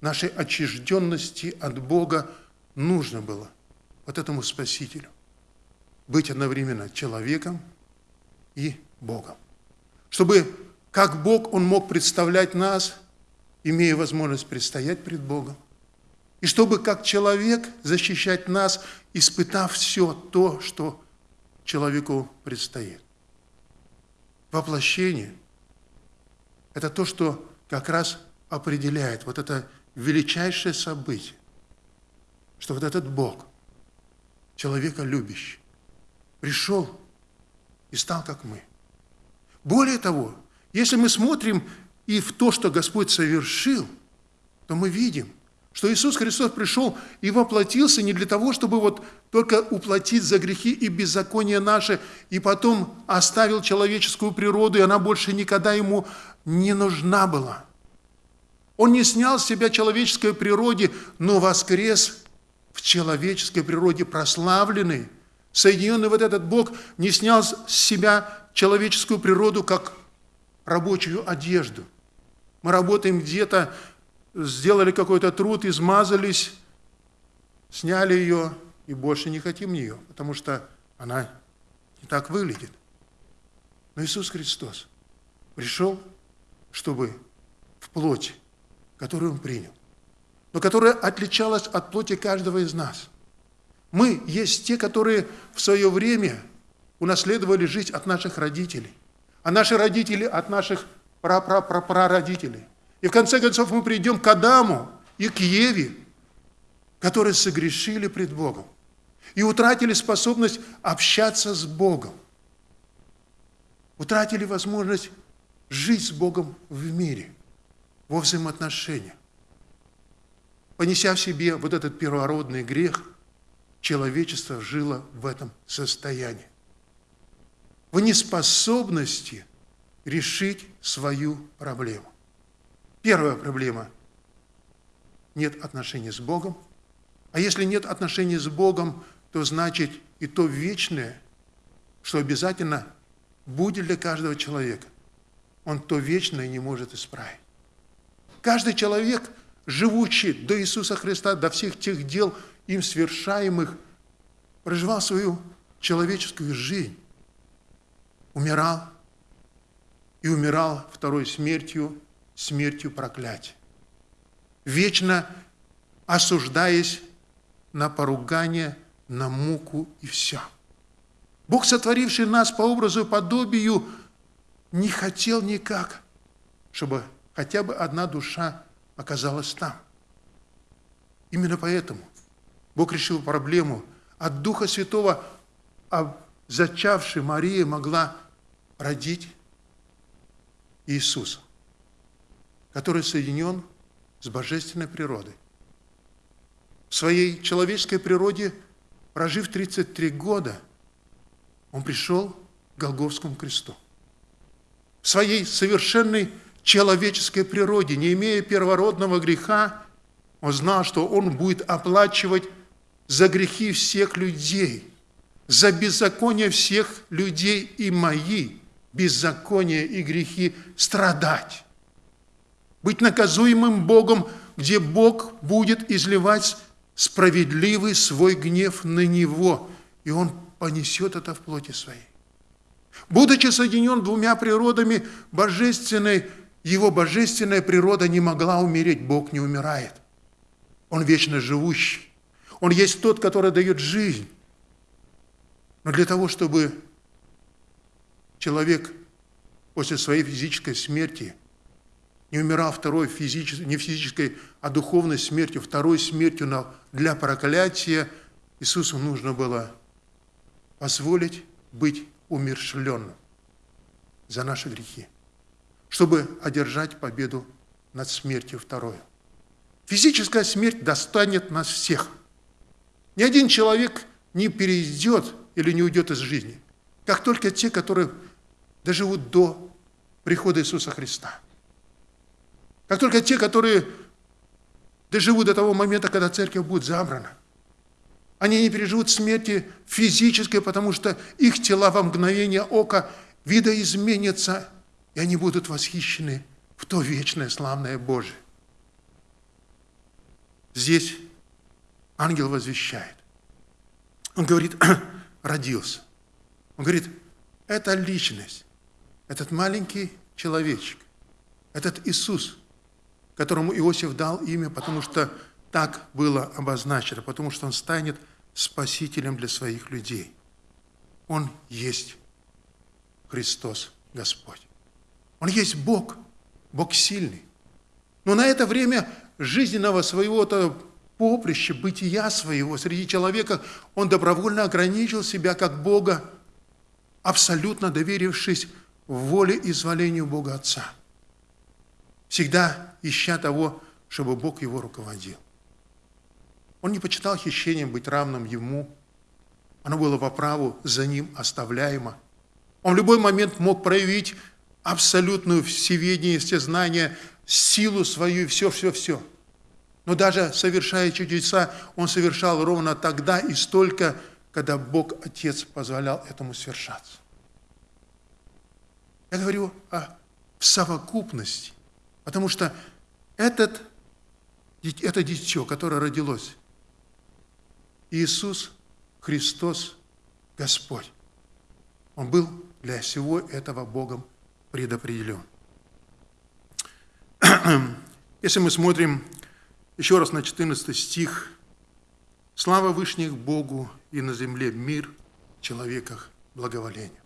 нашей отчужденности от Бога, нужно было вот этому Спасителю быть одновременно человеком и Богом. Чтобы как Бог Он мог представлять нас, имея возможность предстоять пред Богом, и чтобы как человек защищать нас, испытав все то, что человеку предстоит. Воплощение – это то, что как раз определяет вот это величайшее событие, что вот этот Бог, человека любящий, пришел и стал как мы. Более того, если мы смотрим и в то, что Господь совершил, то мы видим, что Иисус Христос пришел и воплотился не для того, чтобы вот только уплатить за грехи и беззаконие наши, и потом оставил человеческую природу, и она больше никогда ему не нужна была. Он не снял с себя человеческой природе, но воскрес в человеческой природе прославленный, соединенный вот этот Бог, не снял с себя человеческую природу, как рабочую одежду. Мы работаем где-то, сделали какой-то труд, измазались, сняли ее и больше не хотим нее, потому что она не так выглядит. Но Иисус Христос пришел, чтобы в плоти, которую Он принял, но которая отличалась от плоти каждого из нас. Мы есть те, которые в свое время унаследовали жизнь от наших родителей, а наши родители от наших прапрапрапрародителей. И в конце концов мы придем к Адаму и к Еве, которые согрешили пред Богом и утратили способность общаться с Богом. Утратили возможность жить с Богом в мире, во взаимоотношениях. Понеся в себе вот этот первородный грех, человечество жило в этом состоянии. В неспособности решить свою проблему. Первая проблема – нет отношений с Богом. А если нет отношений с Богом, то значит и то вечное, что обязательно будет для каждого человека. Он то вечное не может исправить. Каждый человек, живущий до Иисуса Христа, до всех тех дел, им совершаемых, проживал свою человеческую жизнь, умирал, и умирал второй смертью, смертью проклятия. Вечно осуждаясь на поругание, на муку и все. Бог, сотворивший нас по образу и подобию, не хотел никак, чтобы хотя бы одна душа оказалась там. Именно поэтому Бог решил проблему. От Духа Святого а зачавшей Мария могла родить Иисуса, который соединен с божественной природой. В своей человеческой природе, прожив 33 года, он пришел к Голговскому кресту. В своей совершенной человеческой природе, не имея первородного греха, он знал, что он будет оплачивать за грехи всех людей, за беззаконие всех людей и мои – беззаконие и грехи страдать. Быть наказуемым Богом, где Бог будет изливать справедливый свой гнев на Него, и Он понесет это в плоти своей. Будучи соединен двумя природами, божественной, его божественная природа не могла умереть, Бог не умирает. Он вечно живущий. Он есть тот, который дает жизнь. Но для того, чтобы человек после своей физической смерти не умирал второй физической, не физической, а духовной смертью, второй смертью для проклятия, Иисусу нужно было позволить быть умершленным за наши грехи, чтобы одержать победу над смертью второй. Физическая смерть достанет нас всех. Ни один человек не перейдет или не уйдет из жизни, как только те, которые доживут до прихода Иисуса Христа. Как только те, которые доживут до того момента, когда церковь будет забрана. Они не переживут смерти физической, потому что их тела во мгновение ока видоизменятся, и они будут восхищены в то вечное славное Божие. Здесь ангел возвещает. Он говорит, родился. Он говорит, это личность, этот маленький человечек, этот Иисус, которому Иосиф дал имя, потому что так было обозначено, потому что он станет спасителем для своих людей. Он есть Христос Господь. Он есть Бог, Бог сильный. Но на это время жизненного своего-то поприща, бытия своего среди человека, он добровольно ограничил себя как Бога, абсолютно доверившись воле и зволению Бога Отца, всегда ища того, чтобы Бог его руководил. Он не почитал хищением быть равным ему, оно было по праву за ним оставляемо. Он в любой момент мог проявить абсолютную всеведение, всезнание, силу свою и все-все-все. Но даже совершая чудеса, он совершал ровно тогда и столько, когда Бог Отец позволял этому совершаться. Я говорю о совокупности, потому что этот, это дитё, которое родилось, Иисус Христос Господь, Он был для всего этого Богом предопределен. Если мы смотрим еще раз на 14 стих, «Слава Вышних Богу и на земле мир, человеках благоволение».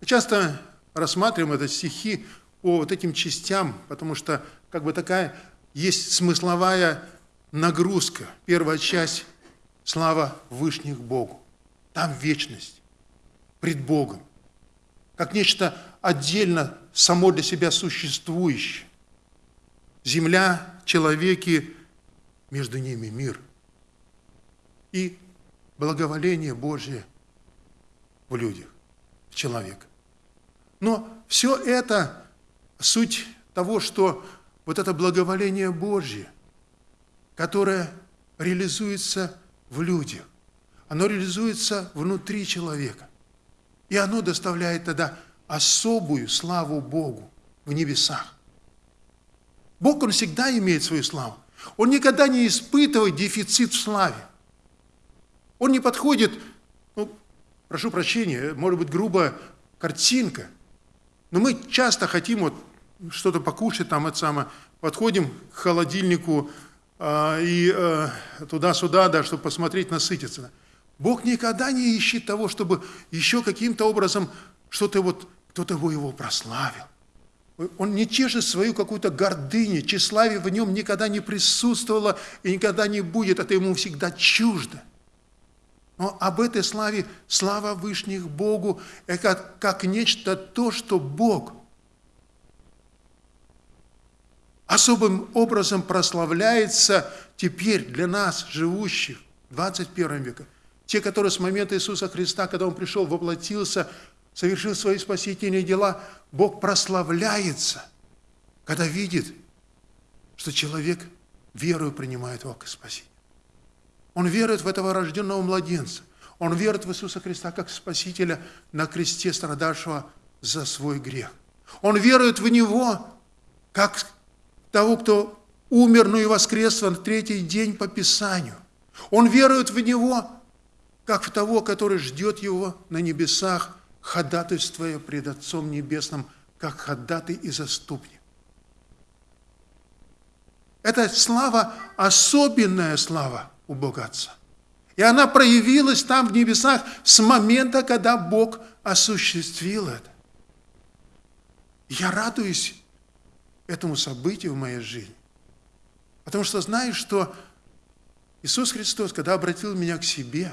Мы часто рассматриваем это стихи по вот этим частям, потому что как бы такая есть смысловая нагрузка. Первая часть – слава Вышних Богу. Там вечность пред Богом, как нечто отдельно само для себя существующее. Земля, человеки, между ними мир. И благоволение Божье в людях, в человека. Но все это суть того, что вот это благоволение Божье, которое реализуется в людях, оно реализуется внутри человека. И оно доставляет тогда особую славу Богу в небесах. Бог, Он всегда имеет свою славу. Он никогда не испытывает дефицит в славе. Он не подходит, ну, прошу прощения, может быть, грубая картинка – но мы часто хотим вот что-то покушать, там это самое, подходим к холодильнику э, и э, туда-сюда, да, чтобы посмотреть, насытиться. Бог никогда не ищет того, чтобы еще каким-то образом что-то вот, кто-то его, прославил. Он не чешет свою какую-то гордыню, тщеславие в нем никогда не присутствовало и никогда не будет, это ему всегда чуждо. Но об этой славе, слава Вышних Богу, это как нечто то, что Бог особым образом прославляется теперь для нас, живущих в 21 веке. Те, которые с момента Иисуса Христа, когда Он пришел, воплотился, совершил свои спасительные дела, Бог прославляется, когда видит, что человек верою принимает Его как Спасителя. Он верует в этого рожденного младенца. Он верует в Иисуса Христа как Спасителя на кресте, страдавшего за свой грех. Он верует в Него как того, кто умер, но и воскрес на третий день по Писанию. Он верует в Него как в того, который ждет Его на небесах, ходатайствуя пред Отцом Небесным, как ходатай и заступник. Это слава, особенная слава у Бога Отца. И она проявилась там в небесах с момента, когда Бог осуществил это. Я радуюсь этому событию в моей жизни. Потому что знаю, что Иисус Христос, когда обратил меня к себе,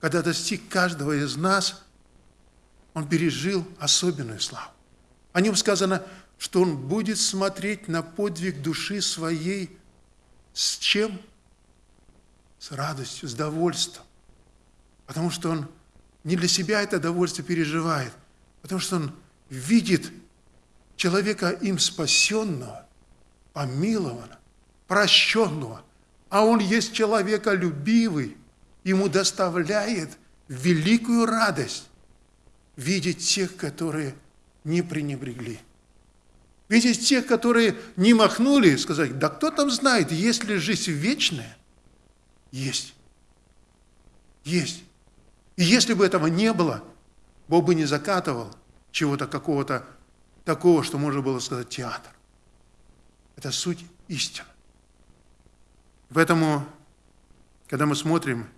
когда достиг каждого из нас, Он пережил особенную славу. О нем сказано, что Он будет смотреть на подвиг души своей с чем? С радостью, с довольством. Потому что Он не для себя это довольство переживает, потому что Он видит человека им спасенного, помилованного, прощенного, а он есть человеколюбивый, ему доставляет великую радость видеть тех, которые не пренебрегли. Видеть тех, которые не махнули, сказать, да кто там знает, есть ли жизнь вечная? Есть. Есть. И если бы этого не было, Бог бы не закатывал чего-то какого-то такого, что можно было сказать театр. Это суть истины. Поэтому, когда мы смотрим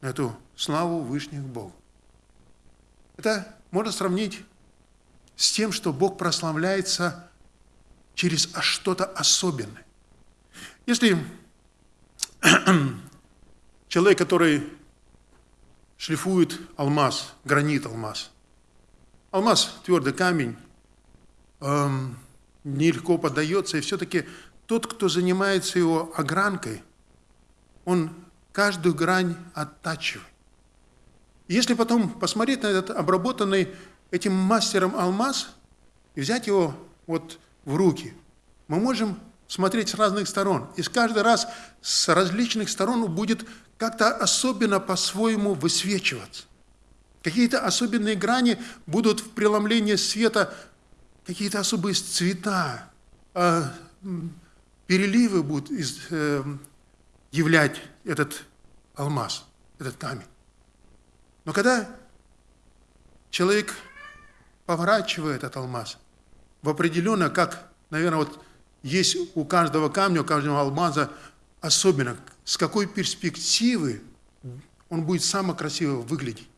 на эту славу Вышних Богу, это можно сравнить с тем, что Бог прославляется через что-то особенное. Если человек, который шлифует алмаз, гранит алмаз, алмаз – твердый камень, эм, нелегко поддается, и все-таки тот, кто занимается его огранкой, он каждую грань оттачивает. Если потом посмотреть на этот обработанный этим мастером алмаз и взять его вот в руки, мы можем смотреть с разных сторон. И с каждый раз с различных сторон будет как-то особенно по-своему высвечиваться. Какие-то особенные грани будут в преломлении света какие-то особые цвета, а, переливы будут из, э, являть этот алмаз, этот камень. Но когда человек поворачивает этот алмаз, в определенно, как, наверное, вот есть у каждого камня, у каждого алмаза особенно, с какой перспективы он будет самое красиво выглядеть.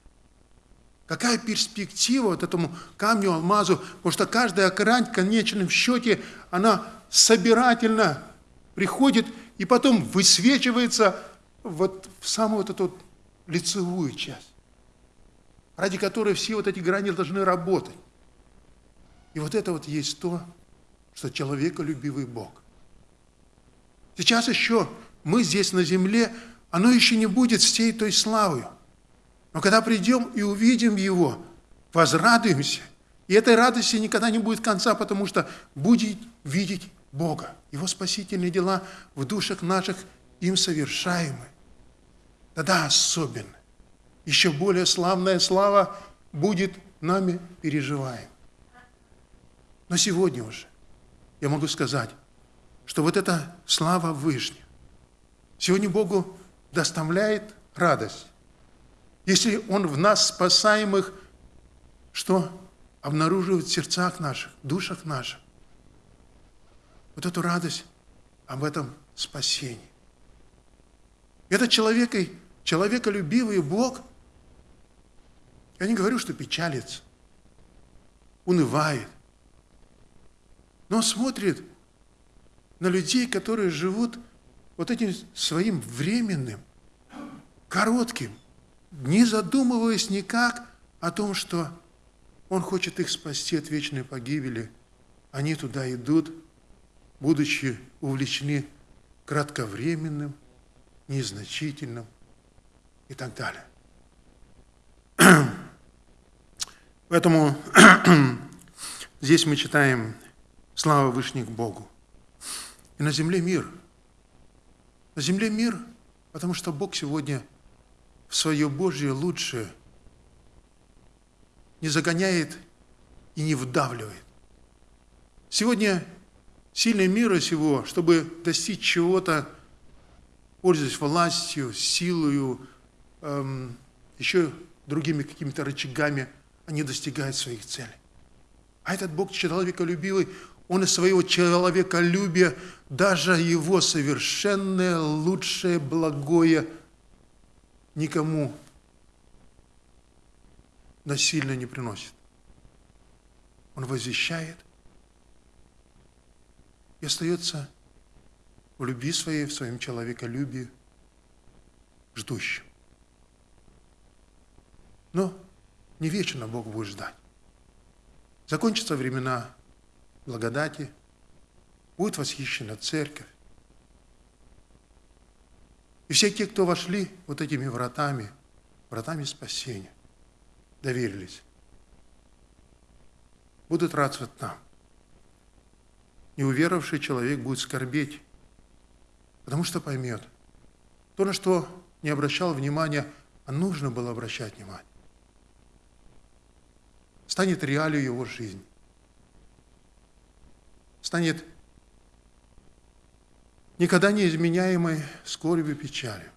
Какая перспектива вот этому камню, алмазу, потому что каждая грань в конечном счете, она собирательно приходит и потом высвечивается вот в самую вот эту лицевую часть, ради которой все вот эти грани должны работать. И вот это вот есть то, что человеколюбивый Бог. Сейчас еще мы здесь на земле, оно еще не будет всей той славою. Но когда придем и увидим Его, возрадуемся. И этой радости никогда не будет конца, потому что будет видеть Бога. Его спасительные дела в душах наших им совершаемы. Тогда особенно. Еще более славная слава будет нами переживаем. Но сегодня уже я могу сказать, что вот эта слава Вышняя сегодня Богу доставляет радость. Если Он в нас спасаемых, что обнаруживает в сердцах наших, душах наших, вот эту радость об этом спасении. Это человек, человеколюбивый Бог, я не говорю, что печалится, унывает, но смотрит на людей, которые живут вот этим своим временным, коротким, не задумываясь никак о том, что Он хочет их спасти от вечной погибели. Они туда идут, будучи увлечены кратковременным, незначительным и так далее. Поэтому здесь мы читаем «Слава Вышних Богу». И на земле мир. На земле мир, потому что Бог сегодня – в свое Божье лучшее не загоняет и не вдавливает. Сегодня сильный мира сего, чтобы достичь чего-то, пользуясь властью, силою, эм, еще другими какими-то рычагами, они достигают своих целей. А этот Бог человеколюбивый, Он из своего человеколюбия даже его совершенное, лучшее, благое – никому насильно не приносит. Он возвещает и остается в любви своей, в своем человеколюбии, ждущим. Но не вечно Бог будет ждать. Закончатся времена благодати, будет восхищена церковь. И все те, кто вошли вот этими вратами, вратами спасения, доверились, будут радоваться там. Неуверовавший человек будет скорбеть, потому что поймет, то, на что не обращал внимания, а нужно было обращать внимание станет реалью его жизни. Станет никогда не изменяемой скорбью и печалью.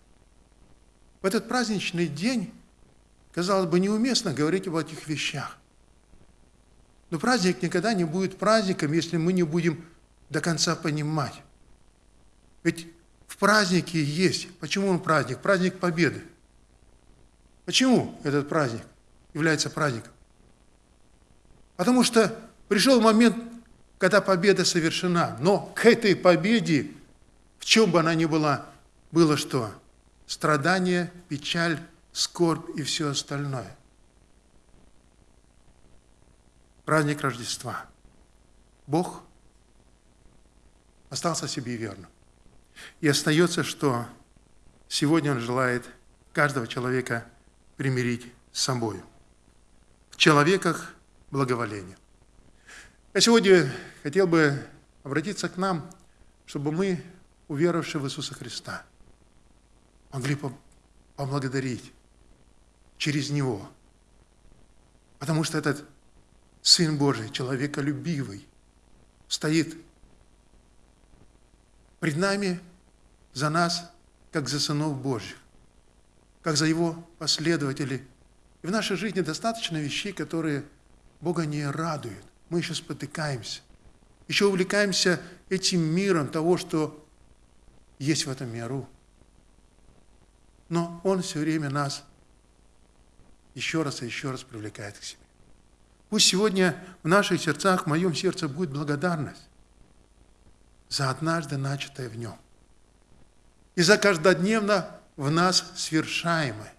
В этот праздничный день, казалось бы, неуместно говорить об этих вещах. Но праздник никогда не будет праздником, если мы не будем до конца понимать. Ведь в празднике есть. Почему он праздник? Праздник Победы. Почему этот праздник является праздником? Потому что пришел момент, когда победа совершена. Но к этой победе, в чем бы она ни была, было что? Страдание, печаль, скорбь и все остальное. Праздник Рождества. Бог остался себе верным. И остается, что сегодня Он желает каждого человека примирить с собой. В человеках благоволения. Я сегодня хотел бы обратиться к нам, чтобы мы, уверовавшие в Иисуса Христа, могли поблагодарить через Него. Потому что этот Сын Божий, человеколюбивый, стоит пред нами за нас, как за сынов Божьих, как за Его последователей. И в нашей жизни достаточно вещей, которые Бога не радует. Мы еще спотыкаемся. Еще увлекаемся этим миром того, что есть в этом миру. Но Он все время нас еще раз и еще раз привлекает к себе. Пусть сегодня в наших сердцах, в моем сердце будет благодарность за однажды начатое в нем. И за каждодневно в нас свершаемое.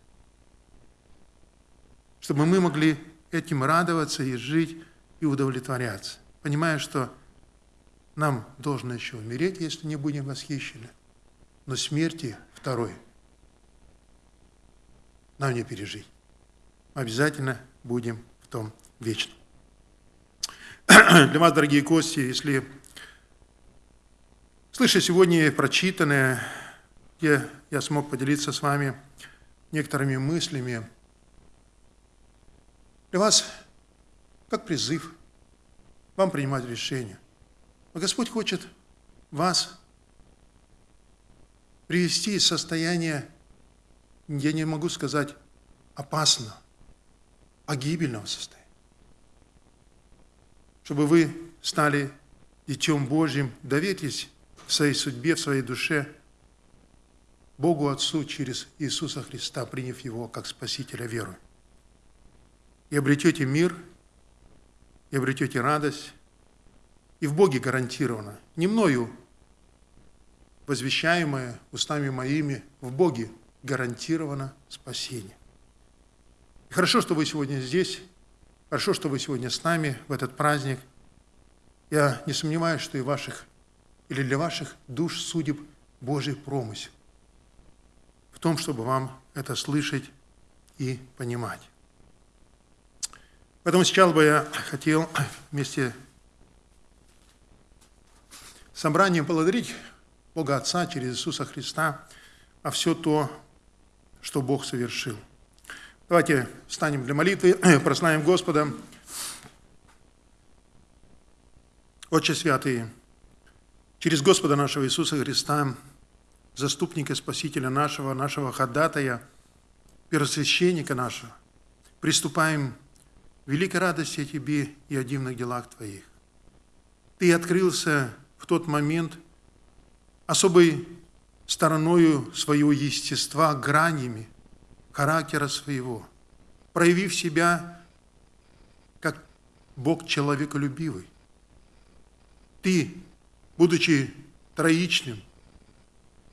Чтобы мы могли этим радоваться и жить, и удовлетворяться, понимая, что нам должно еще умереть, если не будем восхищены, но смерти второй нам не пережить. Обязательно будем в том вечном. Для вас, дорогие гости, если слыша сегодня прочитанное, где я смог поделиться с вами некоторыми мыслями, для вас как призыв вам принимать решения. Но Господь хочет вас привести из состояния, я не могу сказать опасно, а гибельного состояния. Чтобы вы стали Детем Божьим, доверьтесь в своей судьбе, в своей душе Богу Отцу через Иисуса Христа, приняв Его как Спасителя веру и обретете мир, и обретете радость, и в Боге гарантировано, не мною возвещаемое устами моими, в Боге гарантировано спасение. И хорошо, что вы сегодня здесь, хорошо, что вы сегодня с нами в этот праздник. Я не сомневаюсь, что и ваших, или для ваших душ судеб Божий промысел в том, чтобы вам это слышать и понимать. Поэтому сейчас бы я хотел вместе с собранием благодарить Бога Отца через Иисуса Христа а все то, что Бог совершил. Давайте встанем для молитвы, прославим Господа. Отче Святый, через Господа нашего Иисуса Христа, заступника, Спасителя нашего, нашего ходатая, первосвященника нашего, приступаем великой радости о Тебе и о дивных делах Твоих. Ты открылся в тот момент особой стороною своего естества, гранями, характера своего, проявив себя как Бог человеколюбивый. Ты, будучи троичным,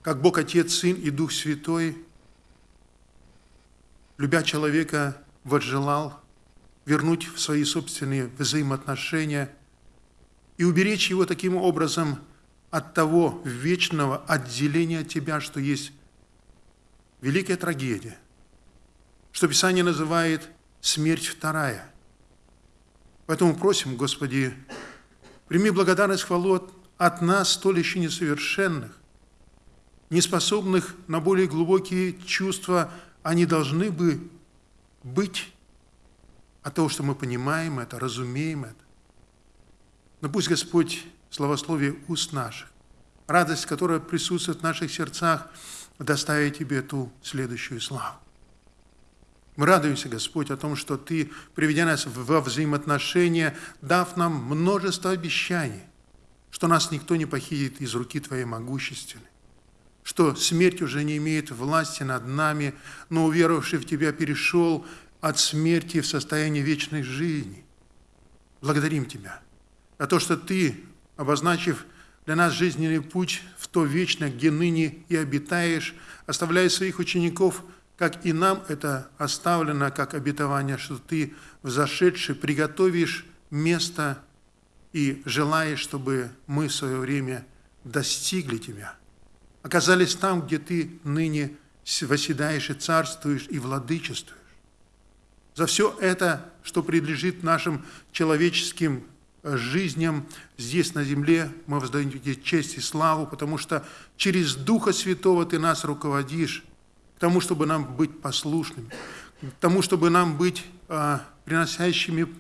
как Бог Отец, Сын и Дух Святой, любя человека, возжелал вернуть в свои собственные взаимоотношения и уберечь его таким образом от того вечного отделения от тебя, что есть великая трагедия, что Писание называет смерть вторая. Поэтому просим, Господи, прими благодарность хвалу от нас, столь еще несовершенных, неспособных на более глубокие чувства, они должны бы быть от того, что мы понимаем это, разумеем это. Но пусть Господь словословие уст наших, радость, которая присутствует в наших сердцах, доставит Тебе ту следующую славу. Мы радуемся, Господь, о том, что Ты, приведя нас во взаимоотношения, дав нам множество обещаний, что нас никто не похитит из руки Твоей могущественной, что смерть уже не имеет власти над нами, но уверовавший в Тебя перешел от смерти в состояние вечной жизни. Благодарим Тебя за то, что Ты обозначив для нас жизненный путь в то вечно, где ныне и обитаешь, оставляя своих учеников, как и нам это оставлено, как обетование, что Ты, взошедший, приготовишь место и желаешь, чтобы мы в свое время достигли Тебя, оказались там, где Ты ныне восседаешь и царствуешь и владычествуешь. За все это, что принадлежит нашим человеческим жизням здесь на земле. Мы воздаем тебе честь и славу, потому что через Духа Святого Ты нас руководишь к тому, чтобы нам быть послушными, к тому, чтобы нам быть а, приносящими,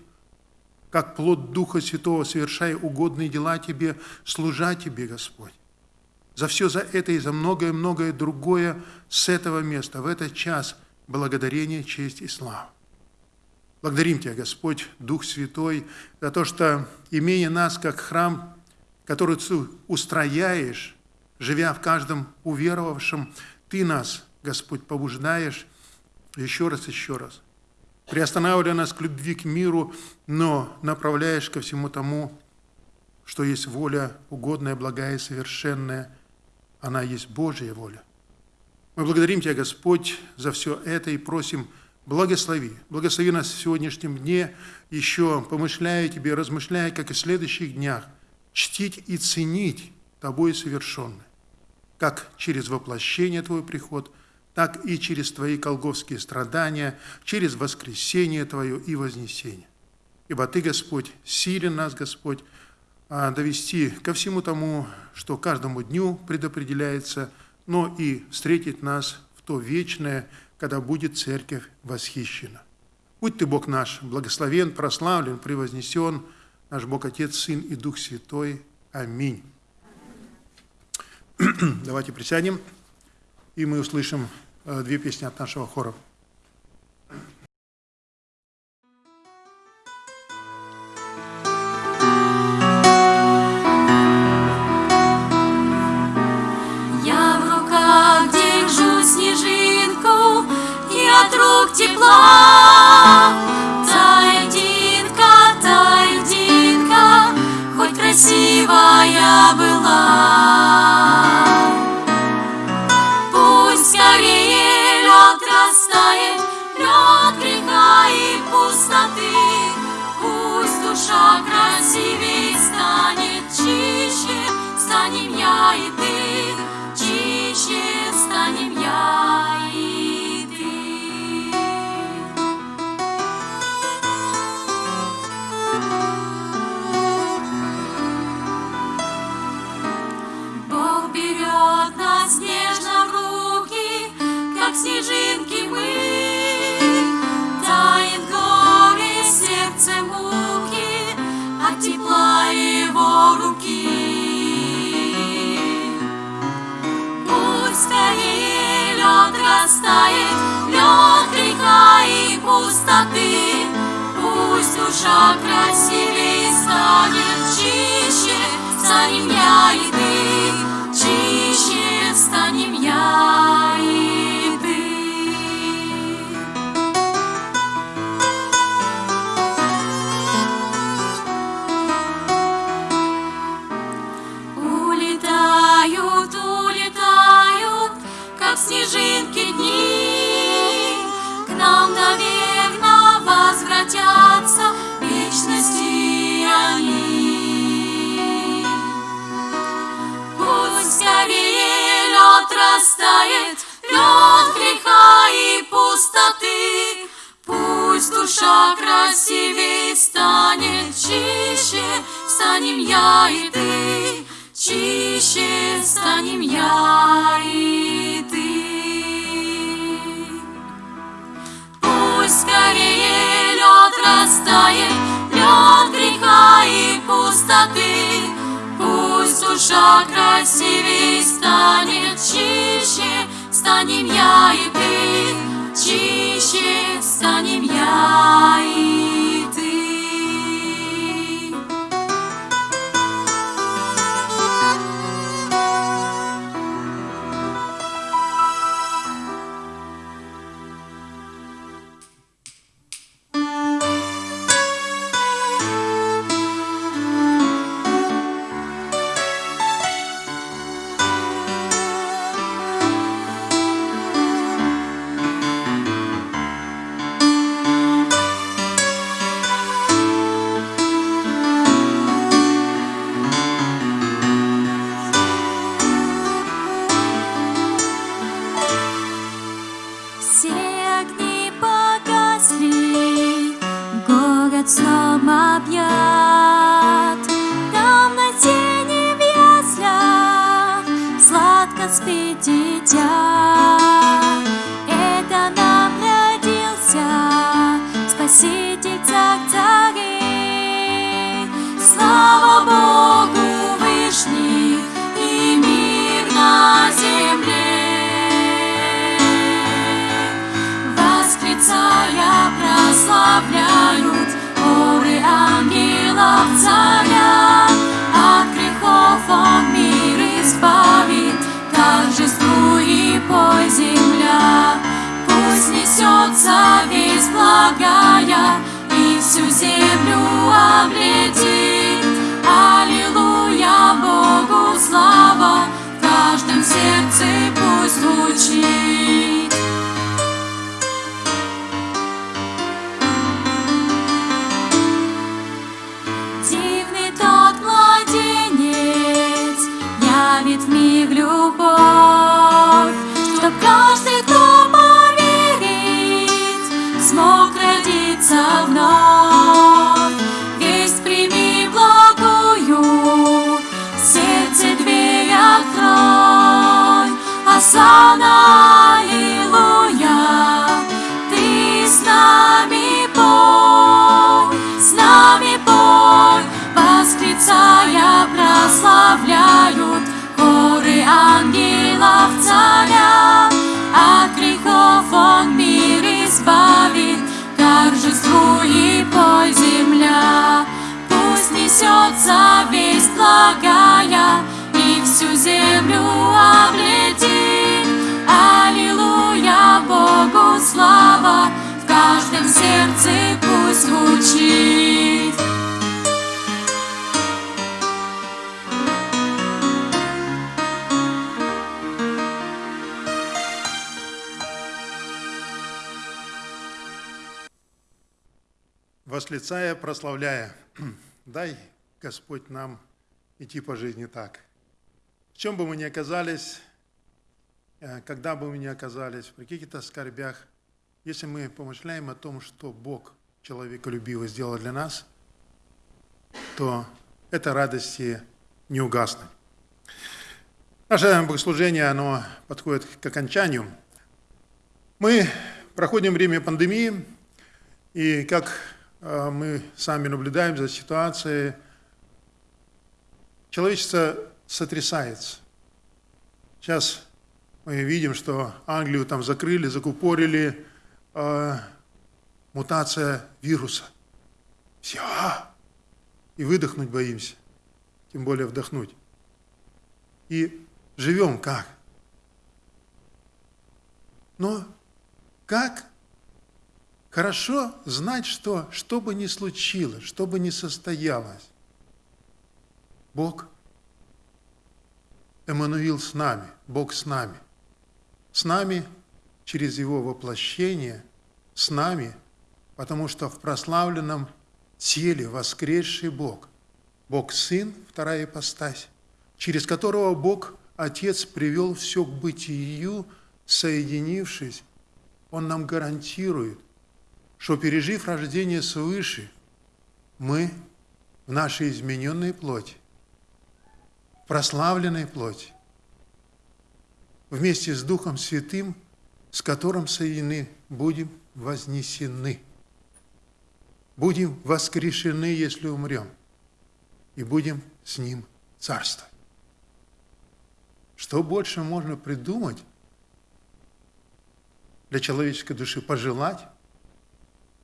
как плод Духа Святого, совершая угодные дела Тебе, служа Тебе, Господь. За все за это и за многое-многое другое с этого места, в этот час, благодарение, честь и слава. Благодарим Тебя, Господь, Дух Святой, за то, что, имея нас как храм, который Ты устрояешь, живя в каждом уверовавшем, Ты нас, Господь, побуждаешь еще раз, еще раз, приостанавливая нас к любви к миру, но направляешь ко всему тому, что есть воля угодная, благая и совершенная. Она есть Божья воля. Мы благодарим Тебя, Господь, за все это и просим – Благослови. Благослови нас в сегодняшнем дне, еще помышляя Тебе, размышляя, как и в следующих днях, чтить и ценить Тобой совершенное, как через воплощение Твой приход, так и через Твои колговские страдания, через воскресение Твое и вознесение. Ибо Ты, Господь, силен нас, Господь, а, довести ко всему тому, что каждому дню предопределяется, но и встретить нас в то вечное, когда будет церковь восхищена. Будь ты, Бог наш, благословен, прославлен, превознесен, наш Бог Отец, Сын и Дух Святой. Аминь. Давайте присядем, и мы услышим э, две песни от нашего хора. Растает, лед греха и пустоты. Пусть душа красивее станет, чище станем я и ты, чище станем я и ты. Он мир избавит, торжествуй пой земля. Пусть несется весть благая и всю землю облетит. Аллилуйя, Богу слава, в каждом сердце пусть звучит. Явит в мир любовь, чтоб каждый, кто поверит, смог родиться вновь. Весть прими благую, сердце дверь открой, Асана, Аллилуйя, ты с нами пой, с нами прославляют хоры ангелов царя. От грехов он мир избавит, торжествуй пой земля. Пусть несется весть благая и всю землю облетит. Аллилуйя, Богу слава, в каждом сердце пусть звучит. Восклицая, прославляя, дай, Господь, нам идти по жизни так. В чем бы мы ни оказались, э, когда бы мы ни оказались, при каких-то скорбях, если мы помышляем о том, что Бог человеколюбиво сделал для нас, то эта радости не угаснет. Наше богослужение, оно подходит к окончанию. Мы проходим время пандемии, и как мы сами наблюдаем за ситуацией, человечество сотрясается. Сейчас мы видим, что Англию там закрыли, закупорили, э, мутация вируса. Все. И выдохнуть боимся, тем более вдохнуть. И живем как? Но как хорошо знать, что что бы ни случилось, что бы ни состоялось, Бог Эммануил с нами, Бог с нами. С нами через Его воплощение, с нами, потому что в прославленном теле воскресший Бог, Бог Сын, вторая ипостась, через которого Бог Отец привел все к бытию, соединившись, Он нам гарантирует, что пережив рождение свыше, мы в нашей измененной плоти, прославленной плоти, вместе с Духом Святым, с которым соединены, будем вознесены. Будем воскрешены, если умрем, и будем с Ним царствовать. Что больше можно придумать для человеческой души, пожелать?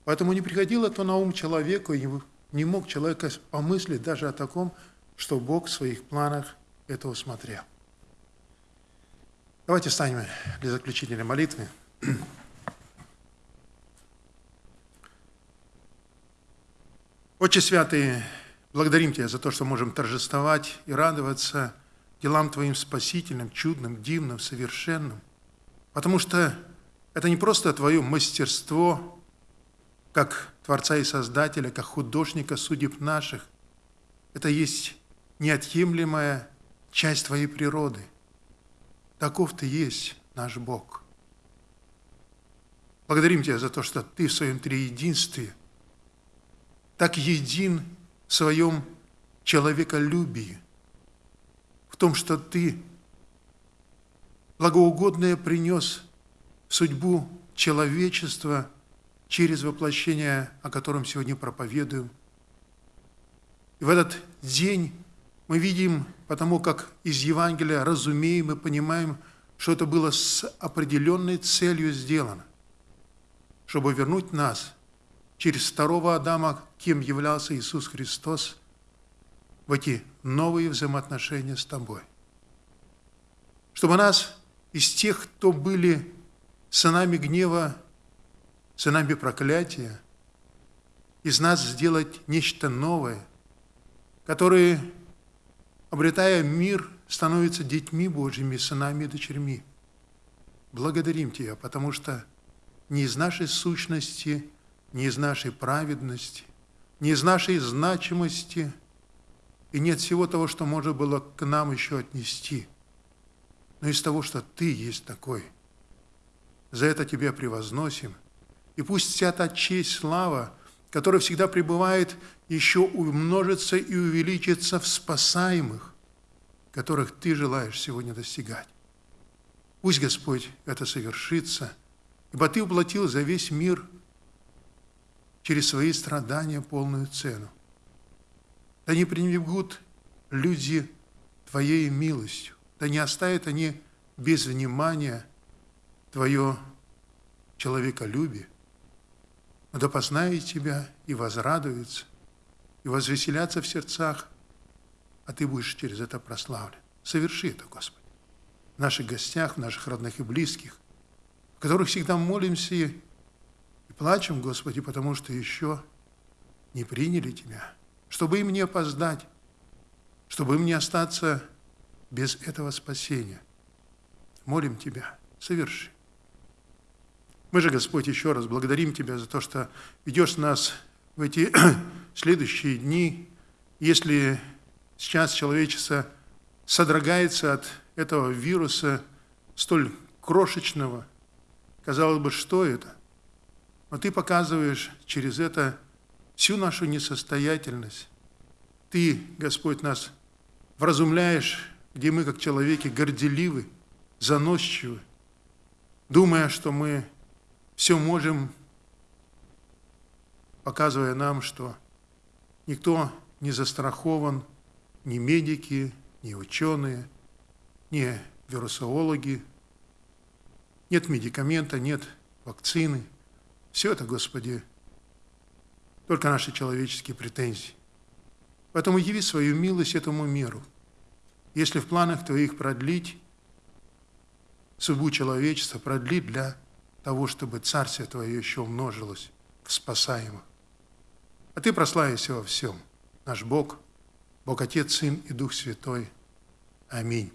Поэтому не приходило то на ум человеку, не мог человек помыслить даже о таком, что Бог в своих планах это усмотрел. Давайте станем для заключительной молитвы. Отче Святый, благодарим Тебя за то, что можем торжествовать и радоваться делам Твоим спасительным, чудным, дивным, совершенным. Потому что это не просто Твое мастерство, как Творца и Создателя, как художника судеб наших. Это есть неотъемлемая часть Твоей природы – Таков Ты есть наш Бог. Благодарим Тебя за то, что Ты в своем триединстве так един в своем человеколюбии, в том, что Ты благоугодное принес судьбу человечества через воплощение, о котором сегодня проповедуем. И в этот день мы видим, потому как из Евангелия разумеем и понимаем, что это было с определенной целью сделано, чтобы вернуть нас через второго Адама, кем являлся Иисус Христос, в эти новые взаимоотношения с Тобой. Чтобы нас из тех, кто были сынами гнева, сынами проклятия, из нас сделать нечто новое, которые обретая мир, становятся детьми Божьими, сынами и дочерьми. Благодарим Тебя, потому что не из нашей сущности, не из нашей праведности, не из нашей значимости и нет всего того, что можно было к нам еще отнести, но из того, что Ты есть такой. За это Тебя превозносим. И пусть вся та честь, слава, которая всегда пребывает, еще умножится и увеличится в спасаемых, которых Ты желаешь сегодня достигать. Пусть, Господь, это совершится, ибо Ты уплатил за весь мир через свои страдания полную цену. Да не пренебрегут люди Твоей милостью, да не оставят они без внимания Твое человеколюбие, да познают Тебя и возрадуются, и возвеселятся в сердцах, а Ты будешь через это прославлен. Соверши это, Господи, в наших гостях, в наших родных и близких, в которых всегда молимся и плачем, Господи, потому что еще не приняли Тебя, чтобы им не опоздать, чтобы им не остаться без этого спасения. Молим Тебя, соверши. Мы же, Господь, еще раз благодарим Тебя за то, что ведешь нас в эти следующие дни. Если сейчас человечество содрогается от этого вируса столь крошечного, казалось бы, что это? Но Ты показываешь через это всю нашу несостоятельность. Ты, Господь, нас вразумляешь, где мы, как человеки, горделивы, заносчивы, думая, что мы все можем, показывая нам, что никто не застрахован, ни медики, ни ученые, ни вирусологи. Нет медикамента, нет вакцины. Все это, Господи, только наши человеческие претензии. Поэтому яви свою милость этому миру. Если в планах Твоих продлить судьбу человечества, продлить для того, чтобы Царствие Твое еще умножилось в спасаемых. А Ты прославишься во всем, наш Бог, Бог Отец, Сын и Дух Святой. Аминь.